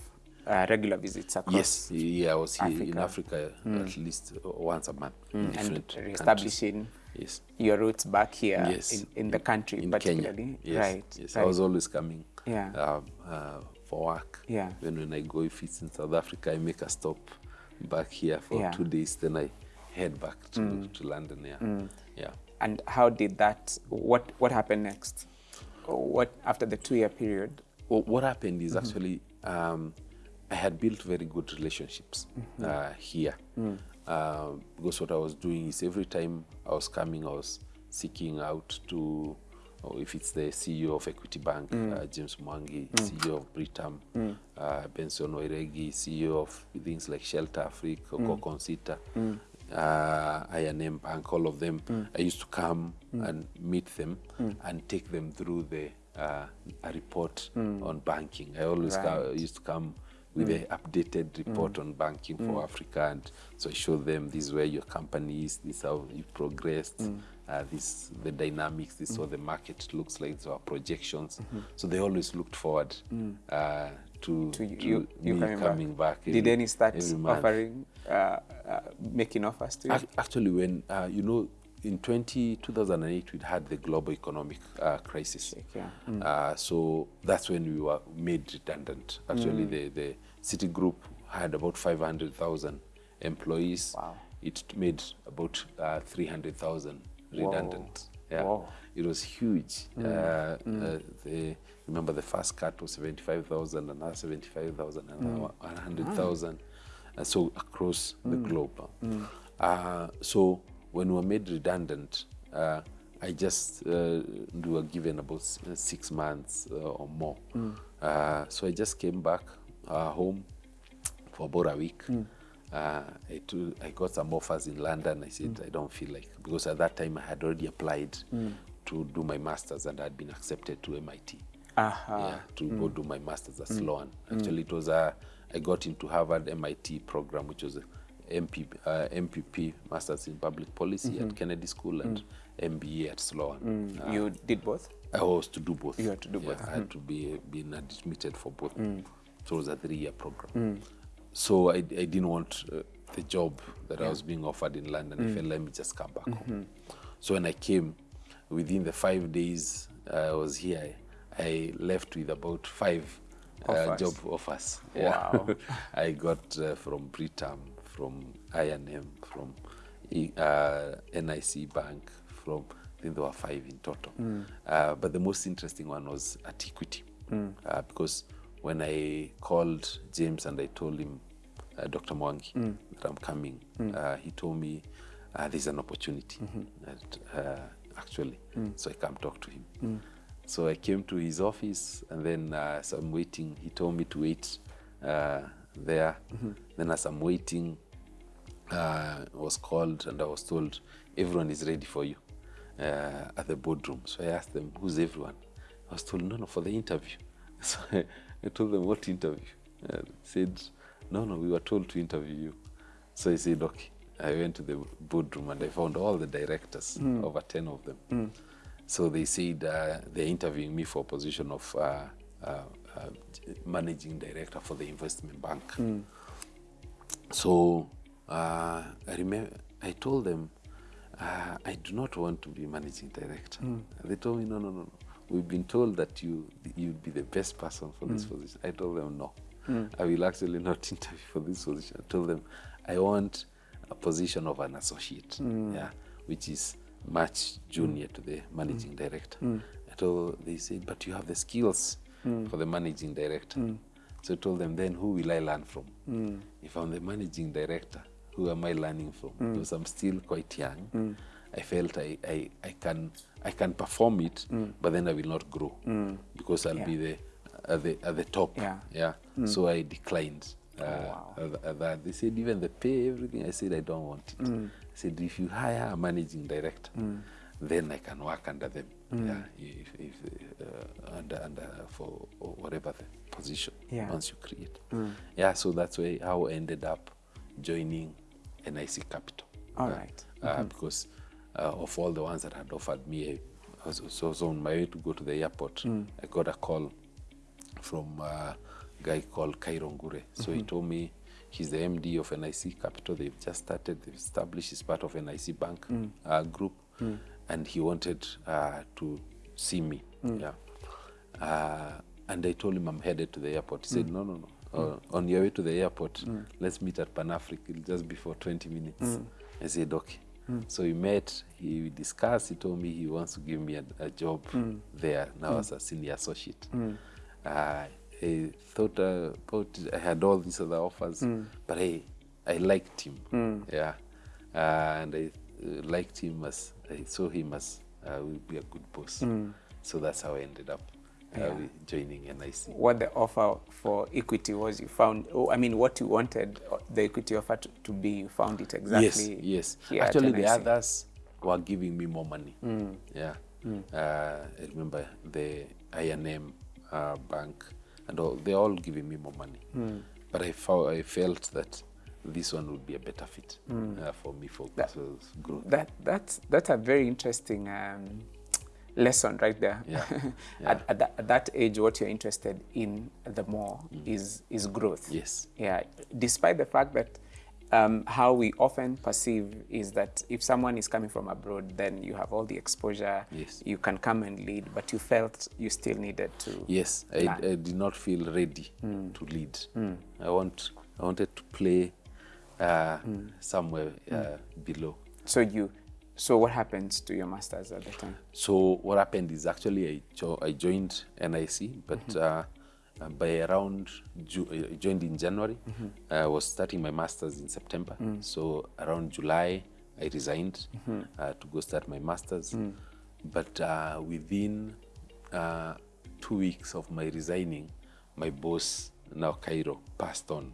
uh, regular visits across.
Yes, yeah, I was here in
Africa.
Africa at least uh, once a month. in
and reestablishing
Yes.
your roots back here
Yes.
in, in the country,
in
particularly.
Kenya. Yes,
Right.
Yes,
right.
I was always coming
Yeah.
um, uh, for work.
Yeah.
Then when I go, if it's in South Africa, I make a stop back here for
Yeah.
two days. Then I head back to, to London. Yeah, yeah.
And how did that? What what happened next? What after the two year period?
Well, what happened is actually um, I had built very good relationships uh, here. Uh, because what I was doing is every time I was coming, I was seeking out to, or if it's the CEO of Equity Bank, uh, James Mwangi, CEO of Britam, uh, Benson Wairegi, CEO of things like Shelter Africa, mm. Consita, uh, I&M Bank, all of them. Mm. I used to come mm. and meet them mm. and take them through the uh, a report on banking. I always
Right.
used to come with an updated report on banking for Africa, and so I show them this is where your company is, this is how you progressed, uh, this the dynamics, this is what the market looks like, these are projections. Mm-hmm. So they always looked forward uh, to,
to you,
to
you, coming,
coming back.
Did
every-
any start offering, uh, uh, making offers to you?
Actually, when uh, you know, in 20, 2008, we had the global economic uh, crisis.
yeah.
Uh, so that's when we were made redundant. Actually, the the Citigroup had about 500,000 employees.
Wow.
It made about uh, 300,000 redundant. Yeah,
Whoa.
it was huge. Uh, uh, the, remember, the first cut was 75,000, another 75,000, another 100,000. Uh, so across the globe. Uh, so when we were made redundant, uh, I just uh, we were given about uh, six months or more. Uh, so I just came back home for about a week. Uh, I, to, I got some offers in London. I said I don't feel like because at that time I had already applied to do my masters and I had been accepted to MIT.
Aha.
Yeah, to go do my masters at Sloan. Actually, it was a I got into Harvard MIT program, which was a MP, uh, MPP Masters in Public Policy at mm-hmm. Kennedy School and mm. MBA at Sloan. Mm. Uh,
you did both?
I was to do both.
You had to do both.
I had mm. to be been admitted for both. So it was a three-year program. So I, I didn't want uh, the job that I was being offered in London. I felt let me just come back home. Mm-hmm. So when I came, within the five days I was here, I left with about five
Offers.
job offers. Yeah.
Wow.
I got uh, from Britam, from INM, from E- uh, NIC Bank, from I think there were five in total. Uh, but the most interesting one was at Equity, uh, because when I called James and I told him, uh, Dr. Mwangi, mm. that I'm coming, mm. uh, he told me uh, there's an opportunity, mm -hmm. that, uh, actually. So I come talk to him. So I came to his office, and then uh, as I'm waiting, he told me to wait uh, there. Then as I'm waiting, uh, I was called, and I was told everyone is ready for you uh, at the boardroom. So I asked them, "Who's everyone?" I was told, "No, no, for the interview." So I, I told them, "What interview?" They said, "No, no, we were told to interview you." So I said, "Okay." I went to the boardroom and I found all the directors, over ten of them. So they said uh, they're interviewing me for a position of uh, uh, uh, managing director for the investment bank. So uh, I remember I told them uh, I do not want to be managing director. And they told me no, no, no, no. We've been told that you you'd be the best person for this position. I told them no. I will actually not interview for this position. I told them I want a position of an associate, yeah, which is much junior to the managing director. I told they said, but you have the skills for the managing director. So I told them, then who will I learn from? If I'm the managing director, who am I learning from? Because I'm still quite young. I felt I, I, I can I can perform it, mm. but then I will not grow mm. because I'll yeah. be the at the at the top.
Yeah.
Yeah. Mm. So I declined. Uh, oh,
wow.
at that. They said even the pay, everything. I said I don't want it. I said if you hire a managing director, mm. then I can work under them. Mm. Yeah, if, if uh, under under for whatever the position
Yeah.
once you create. Mm. Yeah, so that's why how I ended up joining NIC Capital.
All
yeah.
right.
uh, mm -hmm. because uh, of all the ones that had offered me, I was, so, so on my way to go to the airport, I got a call from a guy called Kairon Gure. So he told me he's the MD of NIC Capital. They've just started, they've established, as part of NIC Bank mm. uh, group, Mm. and he wanted uh, to see me. Mm. Yeah. Uh, and I told him I'm headed to the airport. He said, no, no, no. Uh, on your way to the airport, let's meet at Pan Africa. It'll just before 20 minutes. I said, okay. Mm. So we met, he discussed, he told me he wants to give me a, a job mm. there now mm. as a senior associate. Mm. Uh, I thought uh, about it. I had all these other offers, but I, I liked him. Yeah. Uh, and I uh, liked him as, I saw him as uh, will be a good boss. So that's how I ended up uh,
Yeah.
joining NIC.
What the offer for equity was, you found, oh, I mean, what you wanted the equity offer to, to be, you found it exactly.
Yes, yes. Actually, the others were giving me more money. Yeah. Uh, I remember the I&M uh, bank and all, they're all giving me more money. But I, I felt that this one would be a better fit uh, for me for
That-
growth.
That, that's, that's a very interesting um, lesson right there.
Yeah,
at, at, that, at that age, what you're interested in the more is is growth.
Yes.
Yeah. Despite the fact that um, how we often perceive is that if someone is coming from abroad, then you have all the exposure.
Yes.
You can come and lead, but you felt you still needed to.
Yes, I, I did not feel ready to lead. I want I wanted to play uh, somewhere uh, below.
So you, so what happens to your masters at the time?
So what happened is actually I, jo- I joined NIC, but uh, uh, by around Ju- I joined in January. I was starting my masters in September. So around July, I resigned uh, to go start my masters. But uh, within uh, two weeks of my resigning, my boss now Cairo passed on.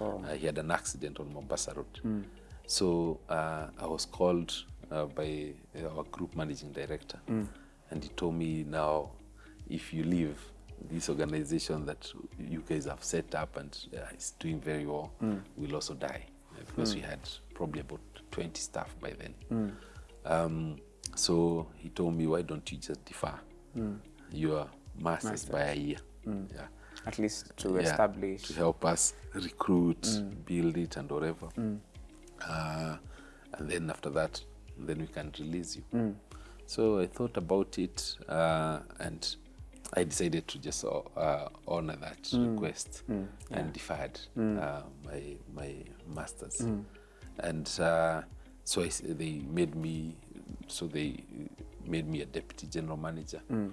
Oh.
Uh, he had an accident on Mombasa Road. So uh, I was called uh, by our group managing director, and he told me now, if you leave this organization that you guys have set up and uh, is doing very well, will also die uh, because we had probably about 20 staff by then. Um, so he told me, why don't you just defer? Your masters, by a year? Yeah.
At least to
yeah,
establish.
to help us recruit, build it, and whatever. Uh, and then after that, then we can release you. So I thought about it, uh, and I decided to just uh, uh, honor that mm. request mm. Yeah. and deferred mm. uh, my my masters. mm. And uh, so I they made me, so they made me a deputy general manager Mm.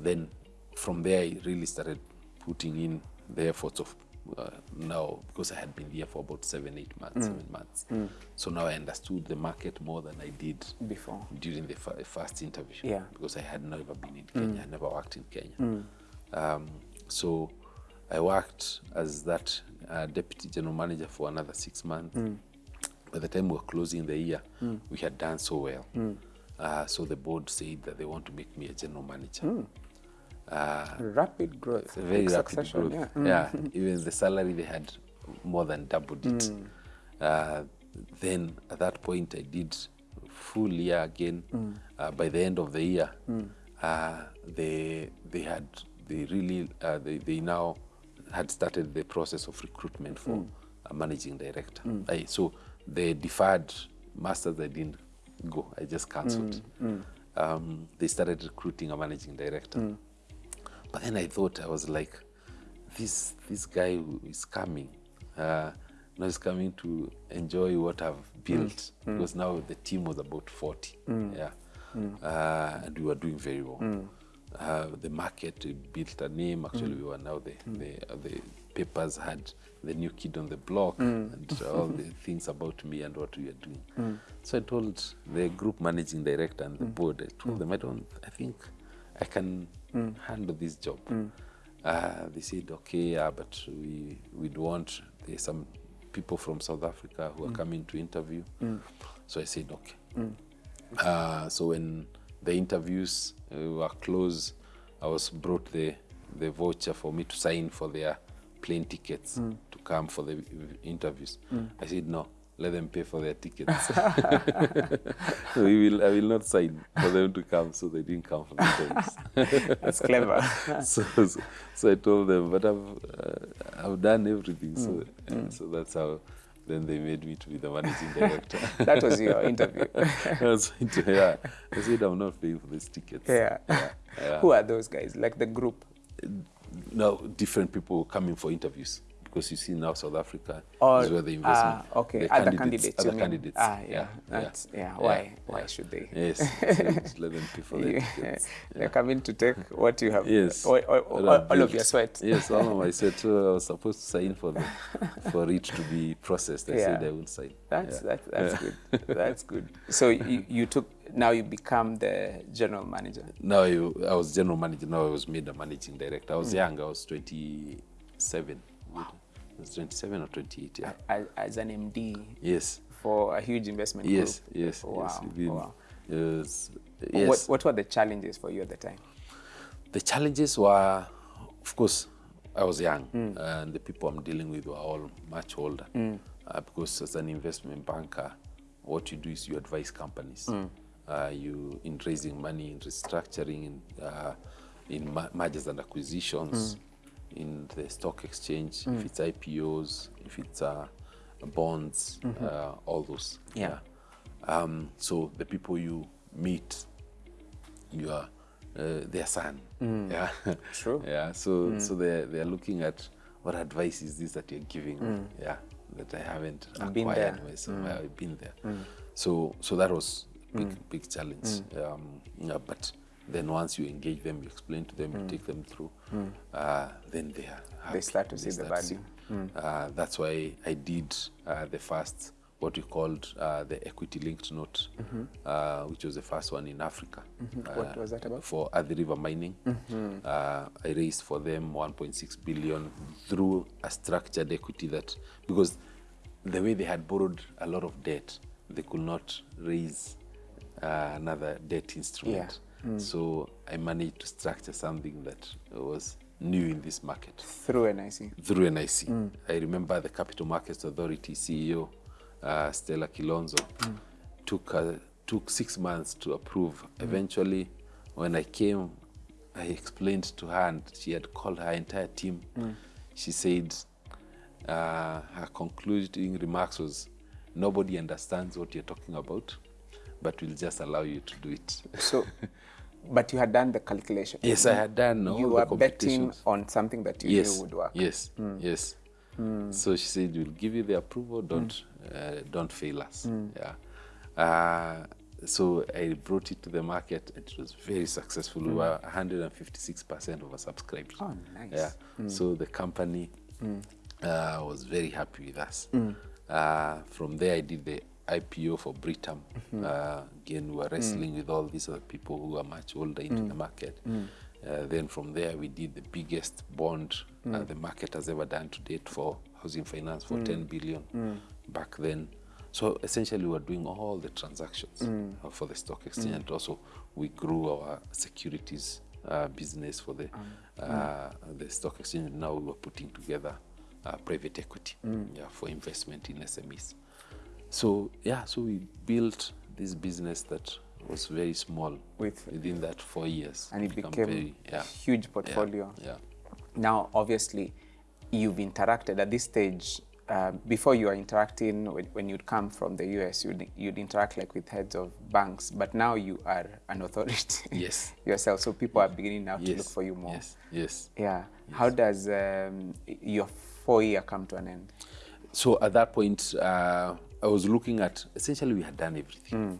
then from there I really started putting in the efforts of uh, now because I had been here for about seven, eight months, mm. seven months. Mm. So now I understood the market more than I did
Before.
during the fir- first interview.
Yeah.
Because I had never been in Kenya, mm. I never worked in Kenya. Um, so I worked as that uh, deputy general manager for another six months. By the time we were closing the year, we had done so well. Uh, so the board said that they want to make me a general manager. Uh,
Rapid growth.
very rapid growth.
Yeah.
Yeah, even the salary they had more than doubled it. Uh, then at that point, I did full year again. Uh, by the end of the year, uh, they they had they really uh, they they now had started the process of recruitment for a managing director. I, so the deferred masters I didn't go. I just cancelled. Um, they started recruiting a managing director. But then I thought I was like, this this guy is coming, uh, now he's coming to enjoy what I've built mm. Mm. because now the team was about forty, mm. yeah, uh, and we were doing very well. Uh, the market we built a name. Actually, we were now the the, uh, the papers had the new kid on the block and all the things about me and what we are doing. So I told the group managing director and the board. I told them I don't. I think I can handle this job. Mm. Uh, they said, okay, yeah, but we we'd want there's some people from South Africa who are coming to interview. Mm. So I said, okay. Mm. Uh, so when the interviews uh, were closed, I was brought the the voucher for me to sign for their plane tickets mm. to come for the interviews. Mm. I said no. Let them pay for their tickets. we will. I will not sign for them to come, so they didn't come for the interviews.
That's clever.
so, so, so I told them, but I've uh, I've done everything. So uh, so that's how. Then they made me to be the managing director.
that was your interview.
Was into, yeah. I said I'm not paying for these tickets.
yeah.
yeah.
Who are those guys? Like the group?
No, different people coming for interviews because you see now South Africa
Or
is where the investment.
ah, okay,
the
other candidates.
other candidates.
Ah, yeah. That's yeah. Why? Why should they?
Yes, so just let them pay for their
They're coming to take what you have.
Yes.
All, all, all, all of your sweat.
Yes, all of my sweat. So I was supposed to sign for the, for it to be processed. I said
Yeah.
I won't sign.
That's
Yeah.
that's that's good. That's good. So you, you took now you become the general manager.
Now you, I was general manager. Now I was made a managing director. I was young. I was 27. Wow. 27 or 28. Yeah.
as, as an MD
Yes.
for a huge investment
Yes.
group.
Yes.
Wow.
Yes. been,
wow.
Yes. yes.
What what were the challenges for you at the time?
The challenges were, of course, I was young, mm. and the people I'm dealing with were all much older. mm. Uh, because as an investment banker, what you do is you advise companies, mm. uh, you in raising money, in restructuring, in, uh, in mergers and acquisitions, in the stock exchange, if it's IPOs, if it's uh, bonds, uh, all those.
Yeah.
Um, so the people you meet, you are uh, their son. Yeah.
True.
yeah. So so they they are looking at what advice is this that you're giving me? Yeah. That I haven't
I've been
acquired
there.
myself. I've been there. So so that was big big challenge. Um, yeah, but then once you engage them, you explain to them, you take them through, uh, then they are happy.
start to see the
start
value.
uh, that's why I did uh, the first, what we called uh, the equity linked note, uh, which was the first one in Africa.
What
uh,
was that about?
For Athi River Mining. Uh, I raised for them 1.6 billion through a structured equity that, because the way they had borrowed a lot of debt, they could not raise uh, another debt instrument. So I managed to structure something that was new in this market
Through NIC.
through NIC. I remember the Capital Markets Authority CEO, uh, Stella Kilonzo, took uh, took six months to approve. Eventually, when I came, I explained to her, and she had called her entire team. She said uh, her concluding remarks was, "Nobody understands what you're talking about, but we'll just allow you to do it."
So, but you had done the calculation.
yes, I had done all
You were betting on something that you
yes,
knew would work.
Yes, yes. So she said, "We'll give you the approval. Don't uh, don't fail us." Yeah. Uh, so I brought it to the market. and It was very successful. We were 156 percent oversubscribed.
Oh, nice.
Yeah. So the company uh, was very happy with us. Uh, from there, I did the IPO for Britam. Mm-hmm. Uh, again, we were wrestling mm. with all these other people who are much older into mm. the market. Mm. Uh, then from there, we did the biggest bond uh, the market has ever done to date for housing finance for 10 billion back then. So essentially, we were doing all the transactions uh, for the stock exchange, and also we grew our securities uh, business for the um, uh, the stock exchange. Now we were putting together uh, private equity yeah, for investment in SMEs. So yeah, so we built this business that was very small
With-
within that four years.
And it
become
became
very,
a
yeah,
huge portfolio.
yeah.
Now, obviously, you've interacted at this stage. Uh, before you are interacting, when, when you'd come from the US, you'd, you'd interact like with heads of banks, but now you are an authority
Yes.
yourself. So people are beginning now to look for you more.
Yes. Yes.
Yeah. How does um, your four year come to an end?
So at that point, uh, I was looking at essentially we had done everything.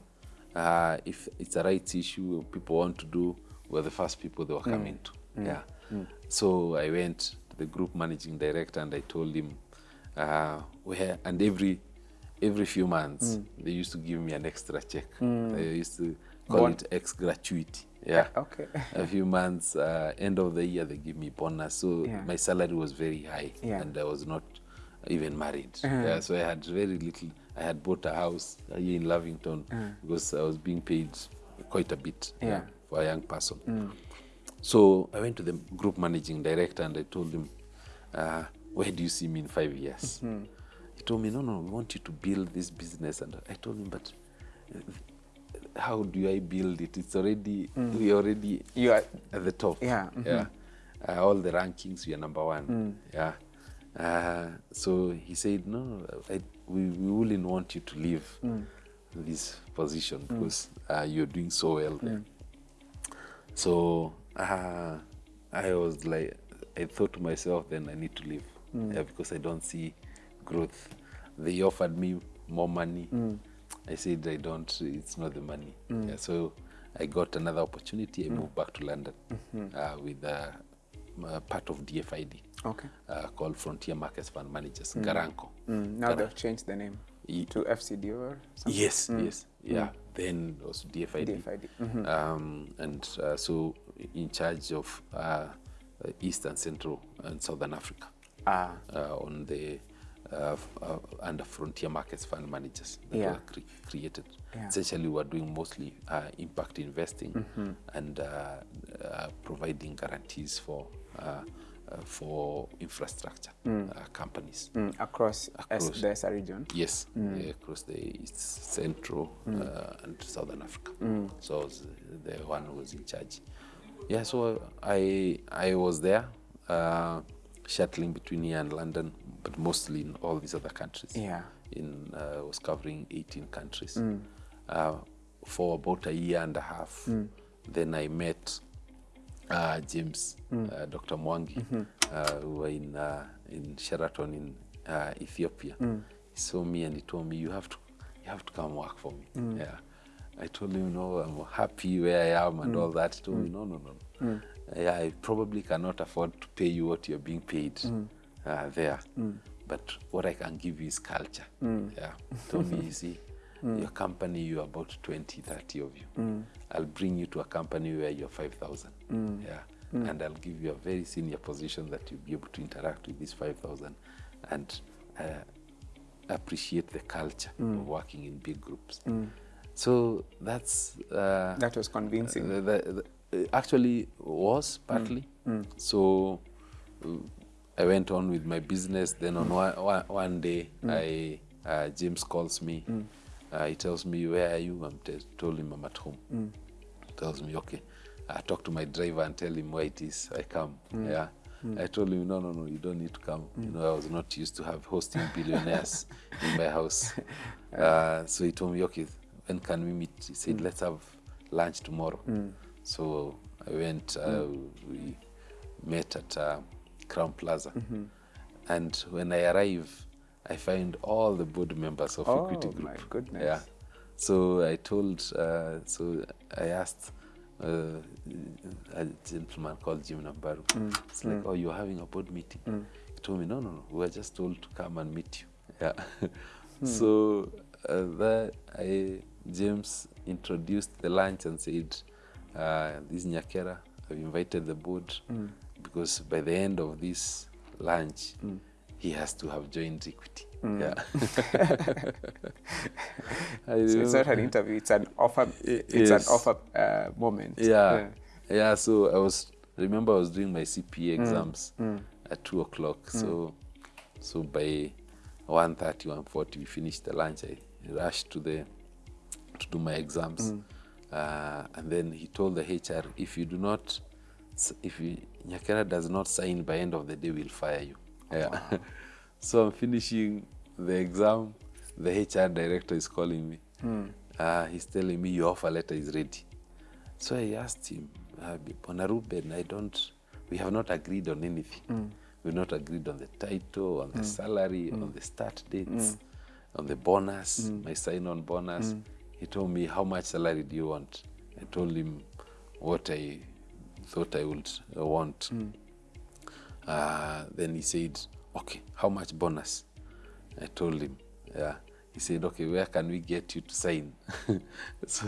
Hmm. Uh, if it's a rights issue, people want to do, we're the first people they were hmm. coming to. Hmm. Yeah. So I went to the group managing director and I told him, uh, where and every every few months they used to give me an extra check. They used to call it ex gratuity. Yeah.
Okay.
a few months, uh, end of the year, they give me bonus. So
Yeah.
my salary was very high,
Yeah.
and I was not even married. Uh-huh. Yeah, so I had very little. I had bought a house here in Lavington because I was being paid quite a bit uh,
Yeah.
for a young person. So I went to the group managing director and I told him, uh, "Where do you see me in five years?" He told me, "No, no, we want you to build this business." And I told him, "But." uh, How do I build it? It's already we already
You are,
at the top.
Yeah,
yeah. Uh, all the rankings, we are number one. Yeah. Uh, so he said, no, no I, we, we wouldn't want you to leave this position because uh, you're doing so well there. So uh, I was like, I thought to myself, then I need to leave yeah, because I don't see growth. They offered me more money. I said, I don't, it's not the money. Yeah, so I got another opportunity. I moved back to London uh, with uh, uh, part of DFID
okay.
uh, called Frontier Markets Fund Managers, GuarantCo.
Mm, now
Gara-
they've changed the name
Ye-
to FCD or something.
Yes, yes, yeah. Then was DFID.
DFID.
Um, and uh, so in charge of uh, East and Central and Southern Africa
Ah,
uh, on the uh, uh, under Frontier Markets Fund Managers that
Yeah.
were cre- created.
Yeah.
Essentially, we're doing mostly uh, impact investing and uh, uh, providing guarantees for for infrastructure mm. uh, companies.
Mm, across,
Across.
The ESA region.
Yes, uh, across the East Central uh, and Southern Africa. So I was the one who was in charge. Yeah, so I I was there, uh, shuttling between here and London, but mostly in all these other countries.
Yeah.
In uh, was covering 18 countries uh, for about a year and a half. Then I met uh, James, mm. uh, Dr. Mwangi, mm -hmm. uh, who were in uh, in Sheraton in uh, Ethiopia. Mm. He saw me and he told me, "You have to, you have to come work for me." Mm. Yeah, I told him, "No, I'm happy where I am and mm. all that." He told mm. me, "No, no, no. Mm. Yeah, I probably cannot afford to pay you what you're being paid mm. uh, there, Mm. but what I can give you is culture." Mm. Yeah, he told me, "You see." Mm. Your company, you're about 20, 30 of you. Mm. I'll bring you to a company where you're 5,000. Mm. Yeah. And I'll give you a very senior position that you'll be able to interact with these 5,000 and uh, appreciate the culture of working in big groups. So that's. Uh,
That was convincing.
Uh, the, the, the, actually was partly. So uh, I went on with my business. Then on one, one, one day, I uh, James calls me. Uh, he tells me, "Where are you?" I'm told him I'm at home. Mm. He Tells me, "Okay." I talk to my driver and tell him where it is. I come. Mm. Yeah. Mm. I told him, no, no, no, you don't need to come. Mm. You know, I was not used to have hosting billionaires in my house. Uh, so he told me, okay, when can we meet? He said, mm. let's have lunch tomorrow. Mm. So I went, uh, mm. we met at uh, Crown Plaza. Mm -hmm. And when I arrive, I find all the board members of
Oh,
Equity Group.
Oh, my goodness.
Yeah. So I told, uh, so I asked uh, a gentleman called Jim Nambaru. It's like, oh, you're having a board meeting. He told me, no, no, no, we were just told to come and meet you. Yeah. So uh, that I, James introduced the lunch and said, uh, this is Nyakera, I've invited the board because by the end of this lunch, he has to have joined Equity. Yeah.
So it's not an interview, it's an offer, it's an offer uh, moment.
yeah. yeah so i was remember i was doing my cpa exams
Mm.
at two o'clock so so by 1.30 1.40 we finished the lunch i rushed to the to do my exams
Mm.
uh, and then he told the hr if you do not if you, nyakera does not sign by end of the day we'll fire you yeah. So i'm finishing the exam. The hr director is calling me. Uh, he's telling me your offer letter is ready. So I asked him, ah, uh, Bwana Ruben, I don't, we have not agreed on anything. Hmm. We've not agreed on the title, on the hmm. salary, on the start dates, on the bonus, my sign-on bonus. He told me, how much salary do you want? I told him what I thought I would want. Uh, then he said, okay, how much bonus? I told him, yeah. He said, okay, where can we get you to sign? so,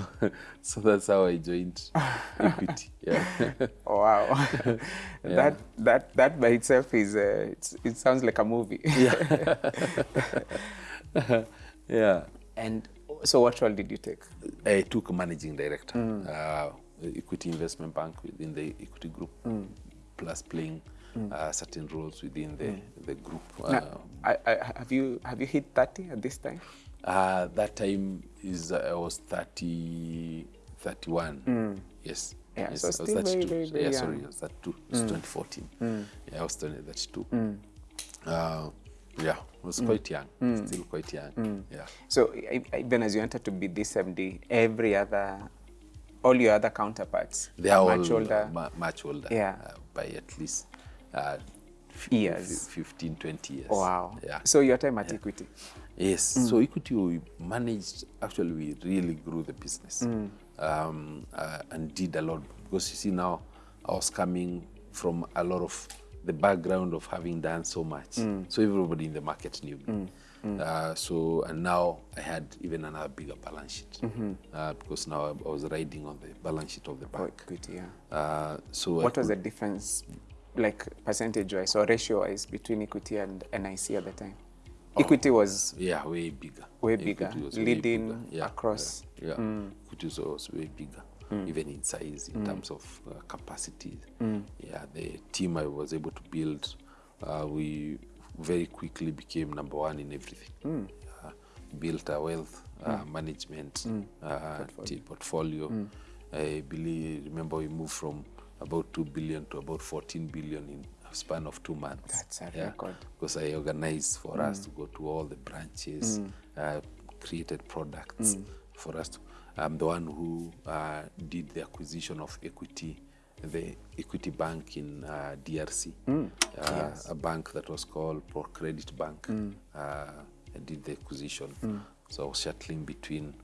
so that's how I joined Equity. Yeah.
Wow. that, that, that by itself is, uh, it's, it sounds like a movie.
yeah. yeah.
and so what role did you take?
I took managing director, uh, Equity Investment Bank within the Equity Group, plus playing uh, certain roles within the, the group. Uh,
Now, I, I, have, you, have you hit 30 at this time?
Uh, that time is uh, I was 30, 31. Yes.
Yeah,
yes,
so
I was
still very,
32.
very, very
yeah, sorry. I was 32. It was 2014. Yeah, I was 20, 32. Uh, yeah, I was quite young, still quite young. Yeah.
So even as you enter to be this MD, every other, all your other counterparts
They are all
much older.
uh, mu- much older.
Yeah.
Uh, by at least uh,
Years.
f- 15, 20 years.
wow.
Yeah.
So your time at Equity.
Yes. So Equity, we managed, actually, we really grew the business um, uh, and did a lot. Because you see, now I was coming from a lot of the background of having done so much. So everybody in the market knew me. Uh, so, and now I had even another bigger balance sheet uh, because now I, I was riding on the balance sheet of the
Oh,
bank.
Equity, yeah.
Uh, so I
What was
could-
the difference, like percentage-wise or ratio-wise, between Equity and NIC at the time? Equity was
Yeah, way bigger.
Way bigger,
was way
leading
bigger. Yeah,
across.
Yeah, yeah. Equity was, way bigger. even in size, in terms of uh, capacity. Yeah, the team I was able to build, uh, we very quickly became number one in everything. Uh, built a wealth management uh, portfolio. portfolio. I believe, remember we moved from about 2 billion to about 14 billion in a span of two months.
That's a record.
Because I organized for us to go to all the branches, uh, created products for us to. I'm the one who uh, did the acquisition of equity, the Equity Bank in uh, DRC, uh, a bank that was called ProCredit Bank. Uh, I did the acquisition. So I was shuttling between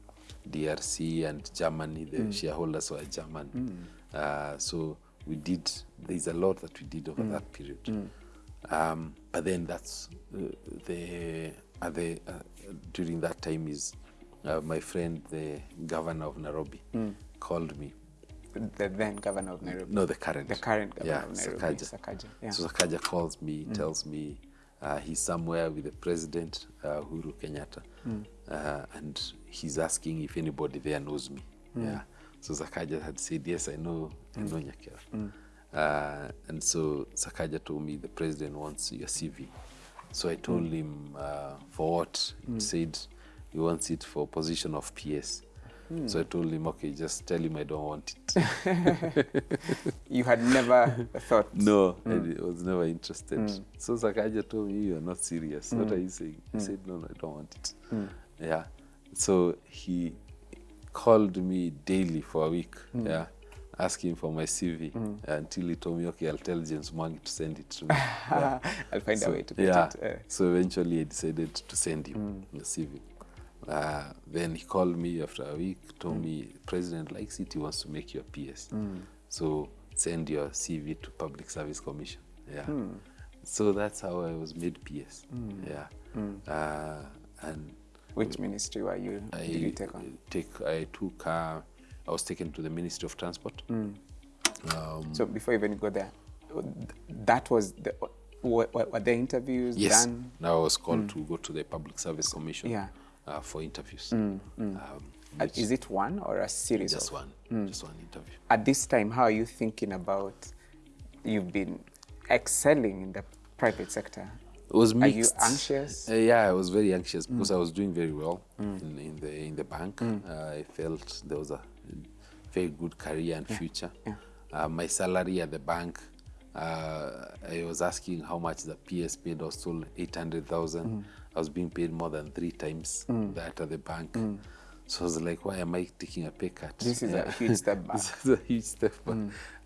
DRC and Germany. The shareholders were German. Uh, so we did, there's a lot that we did over mm. that period. mm. Um, but then that's uh, the other, uh, during that time is uh, my friend, the governor of Nairobi, mm. called me.
The then governor of Nairobi.
No, the current.
The current governor
yeah,
of Nairobi,
Sakaja.
Sakaja, yeah.
So Sakaja calls me, mm. tells me uh, he's somewhere with the president, uh, Uhuru Kenyatta, mm. uh, and he's asking if anybody there knows me. mm. Yeah. So Sakaja had said, yes, I know, I know Nyakera. Uh, and so Sakaja told me the president wants your CV. So I told mm. him uh, for what? He said he wants it for position of PS. Mm. So I told him, okay, just tell him I don't want it.
You had never thought.
No, mm. I was never interested. Mm. So Sakaja told me, you are not serious. Mm. What are you saying? Mm. I said, no, no, I don't want it. Mm. Yeah. So he called me daily for a week, mm. yeah, asking for my CV mm. until he told me, okay, I'll tell James Mwangi to send it to me. Yeah.
I'll find
so, a
way to get
yeah.
it. uh,
So eventually I decided to send him mm. the CV. Uh, then he called me after a week, told mm. me, President likes it, he wants to make your a PS. So send your CV to Public Service Commission. Yeah. Mm. So that's how I was made PS. Mm. Yeah. Mm. Uh, and
Which ministry were you?
I
did you take on?
take I took uh, I was taken to the Ministry of Transport. Um,
So before you even go there, that was the. Were, were there interviews
yes.
done?
Now I was called to go to the Public Service Commission
Yeah.
uh, for interviews. Um,
Uh, Is it one or a series
just
of?
one, just one interview.
At this time, how are you thinking about? You've been excelling in the private sector.
It was
Are you anxious?
Uh, yeah, I was very anxious because I was doing very well in, in the in the bank. Uh, I felt there was a very good career and future.
yeah.
Uh, my salary at the bank, uh, I was asking how much the PS paid. I was told eight hundred thousand. I was being paid more than three times that at the bank. So I was like, why am I taking a pay cut?
This is a huge step back.
This is a huge step back.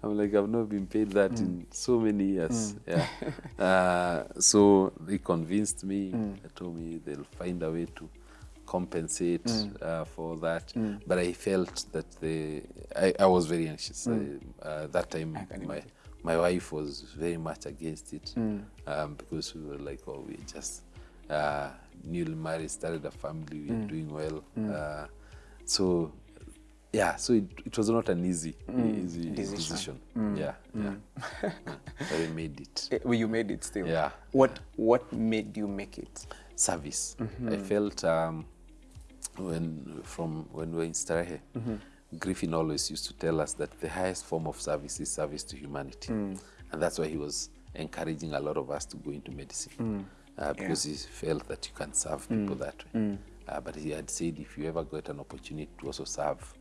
I'm like, I've not been paid that in so many years. Yeah. uh, so they convinced me. They told me they'll find a way to compensate uh, for that. But I felt that the I, I was very anxious. I, uh, that time, my my wife was very much against it um, because we were like, oh, we just uh, newly married, started a family, we are doing well. Uh, so yeah, so it, it was not an easy, mm, easy
Decision.
decision. Mm, yeah, yeah. yeah. But I made it.
Eh, well, you made it still.
Yeah.
What What made you make it?
Service. Mm-hmm. I felt um, when from when we were in Starehe, mm-hmm. Griffin always used to tell us that the highest form of service is service to humanity, and that's why he was encouraging a lot of us to go into medicine uh, because he felt that you can serve people that way. Uh, but he had said if you ever get an opportunity to also serve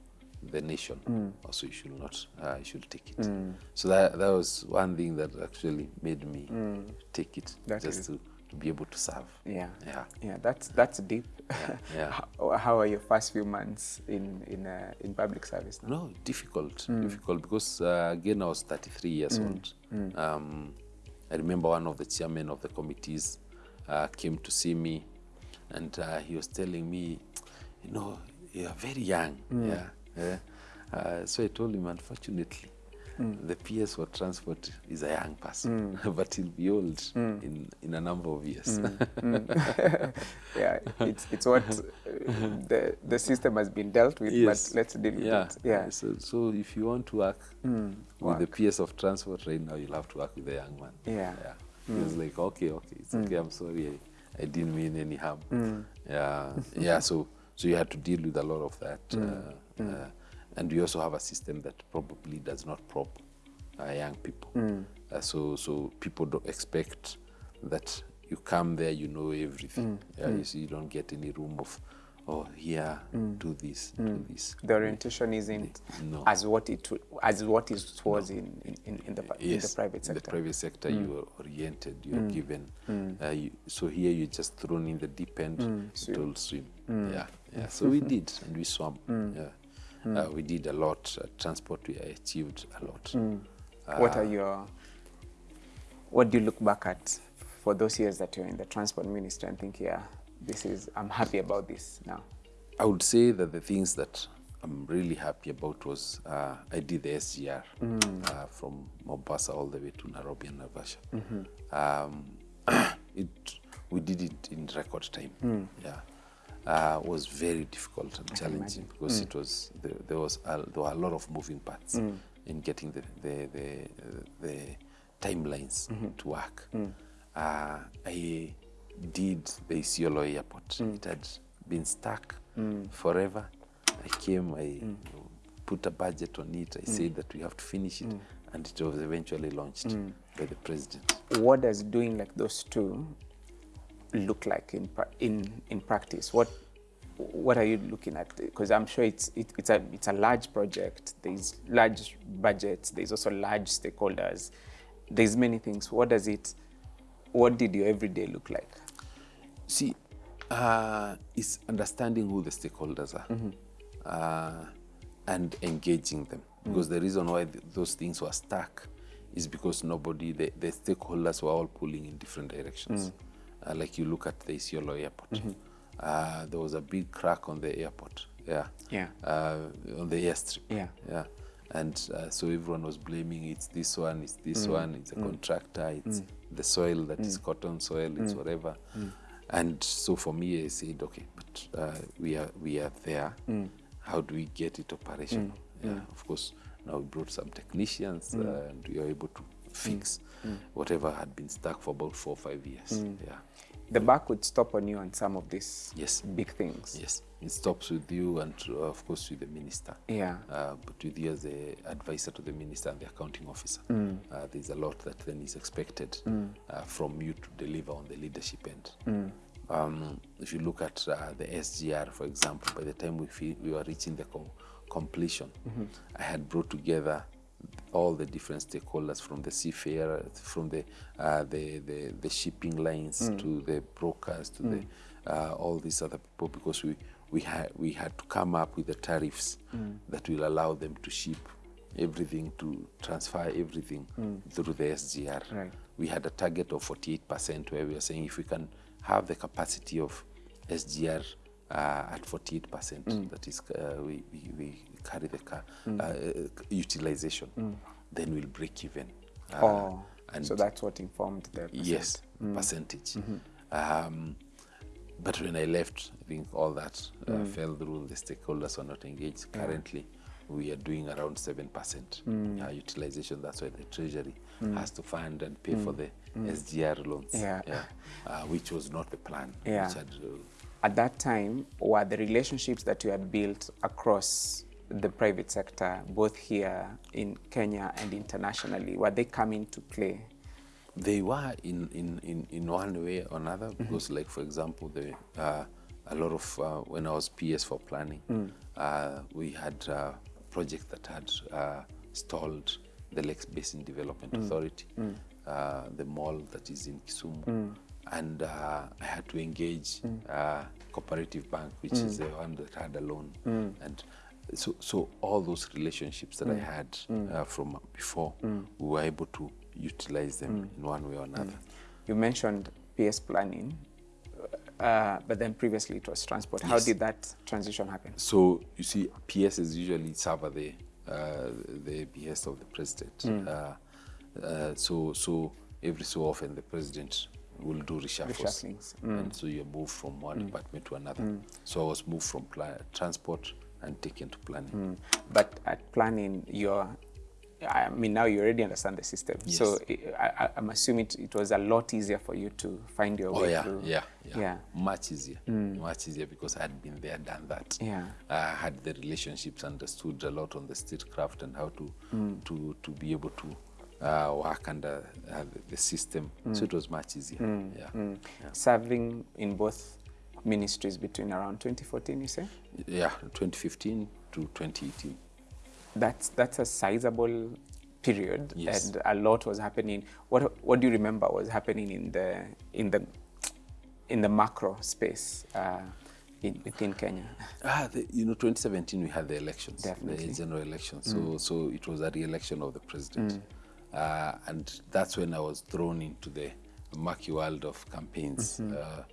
the nation, also you should not, uh, you should take it. So that that was one thing that actually made me take it,
That
just
is-
to, to be able to serve.
Yeah.
Yeah.
Yeah. That's that's deep.
yeah.
how, how are your first few months in in uh, in public service now?
No, difficult, difficult because uh, again I was 33 years old. Um, I remember one of the chairmen of the committees uh, came to see me, and uh, he was telling me, you know, you are very young. Yeah. Yeah. Uh, so I told him, unfortunately, mm. the PS for transport is a young person, mm. but he'll be old mm. in, in a number of years.
yeah, it's it's what uh, the the system has been dealt with,
Yes.
but let's deal with
yeah.
it. Yeah.
So, so if you want to work with the PS of transport right now, you'll have to work with the young man.
Yeah.
Yeah. He was like, okay, okay, it's okay. I'm sorry. I, I didn't mean any harm. Yeah. Yeah. So, so you had to deal with a lot of that. Uh, Mm. uh, and we also have a system that probably does not prop uh, young people. Mm. Uh, so so people don't expect that you come there, you know everything. Mm. Yeah, you, see, you don't get any room of, oh, here, do this, do this.
The orientation isn't
No.
as what it as what it was in, in, in, in, the, in the
Yes,
private
In the private sector, you are oriented, you are given. Uh, you, so here you're just thrown in the deep end,
swim.
told swim. Yeah, yeah. So we did, and we swam. Yeah, uh, we did a lot. At transport, we achieved a lot.
what are your what do you look back at for those years that you're in the transport ministry and think, yeah, this is I'm happy about this now.
I would say that the things that I'm really happy about was uh, I did the SGR uh, from Mombasa all the way to Nairobi and Naivasha. Um, it we did it in record time. Yeah, uh, was very difficult and challenging because mm. it was there, there was a, there were a lot of moving parts mm. in getting the the the, the timelines mm-hmm. to work. Mm. Uh, I did the Isiolo airport. It had been stuck forever. I came, I put a budget on it. I said that we have to finish it, and it was eventually launched by the president.
What does doing like those two look like in in in practice? What what are you looking at? Because I'm sure it's it, it's a it's a large project. There's large budgets. There's also large stakeholders. There's many things. What does it? What did your everyday look like?
See, uh, it's understanding who the stakeholders are uh, and engaging them. Because the reason why th- those things were stuck is because nobody, the, the stakeholders were all pulling in different directions. Uh, like you look at the Isiolo airport, uh, there was a big crack on the airport. Yeah.
Yeah.
Uh, on the airstrip.
Yeah.
Yeah. And uh, so everyone was blaming it's this one, it's this one, it's a contractor, it's the soil that is cotton soil, it's whatever. And so for me, I said, okay, but uh, we are we are there. How do we get it operational? Yeah, of course. Now we brought some technicians, uh, and we are able to fix whatever had been stuck for about four or five years. Yeah.
The back would stop on you on some of these
Yes.
big things.
Yes, it stops with you and uh, of course with the minister.
Yeah.
Uh, but with you as the advisor to the minister and the accounting officer, uh, there's a lot that then is expected uh, from you to deliver on the leadership end. Um, if you look at uh, the SGR, for example, by the time we we were reaching the com- completion, I had brought together all the different stakeholders from the seafarer, from the uh, the, the the shipping lines to the brokers to the uh, all these other people because we we had we had to come up with the tariffs that will allow them to ship everything to transfer everything through the SGR.
Right.
We had a target of 48% where we are saying if we can have the capacity of SGR uh, at 48%, that is, uh, we, we, we carry the car, uh, utilization, then we'll break even. Uh,
oh,
and
so that's what informed the percent.
yes, percentage. Um, but when I left, I think all that uh, fell through. The stakeholders were not engaged. Currently, we are doing around 7% uh, utilization. That's why the Treasury has to fund and pay for the SGR loans,
Yeah.
Uh, which was not the plan.
Yeah.
Which had, uh,
At that time, were the relationships that you had built across the private sector, both here in Kenya and internationally, were they coming to play?
They were in, in, in, in one way or another because, like for example, the uh, a lot of uh, when I was PS for planning, uh, we had uh, projects that had uh, stalled the Lakes Basin Development Authority, uh, the mall that is in Kisumu, and uh, I had to engage uh, Cooperative Bank, which is the one that had a loan, and so so all those relationships that I had uh, from before, we were able to utilize them in one way or another.
You mentioned PS planning, uh, but then previously it was transport. How did that transition happen?
So you see, PSs usually serve at the uh, the behest of the president. Uh, uh, so so every so often the president will do reshuffles,
Reshufflings.
and so you move from one department to another. So I was moved from transport and taken to planning. Hmm.
But at planning, your I mean, now you already understand the system. So
Yes.
I, I, I'm assuming it, it was a lot easier for you to find your
Oh
way
yeah,
through.
yeah, yeah,
Yeah.
Much easier, hmm. much easier because I had been there, done that.
Yeah.
I had the relationships, understood a lot on the statecraft and how to hmm. to to be able to uh, work under uh, the, system. So it was much easier. Yeah.
Serving in both ministries between around 2014, you say?
yeah, 2015 to 2018.
That's that's a sizable period,
Yes.
and a lot was happening. What what do you remember was happening in the in the in the macro space uh, in, within Kenya?
Ah, the, you know, 2017 we had the elections,
Definitely.
the general elections. So, so it was a re-election of the president, uh, and that's when I was thrown into the murky world of campaigns. Uh,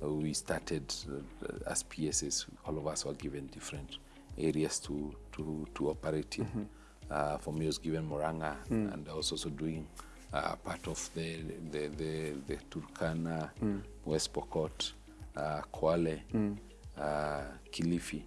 we started uh, as PSS. All of us were given different areas to to to operate in. Uh, for me, I was given Muranga, and I was also doing uh, part of the the the, the Turkana, West Pokot, uh, Kwale uh, Kilifi.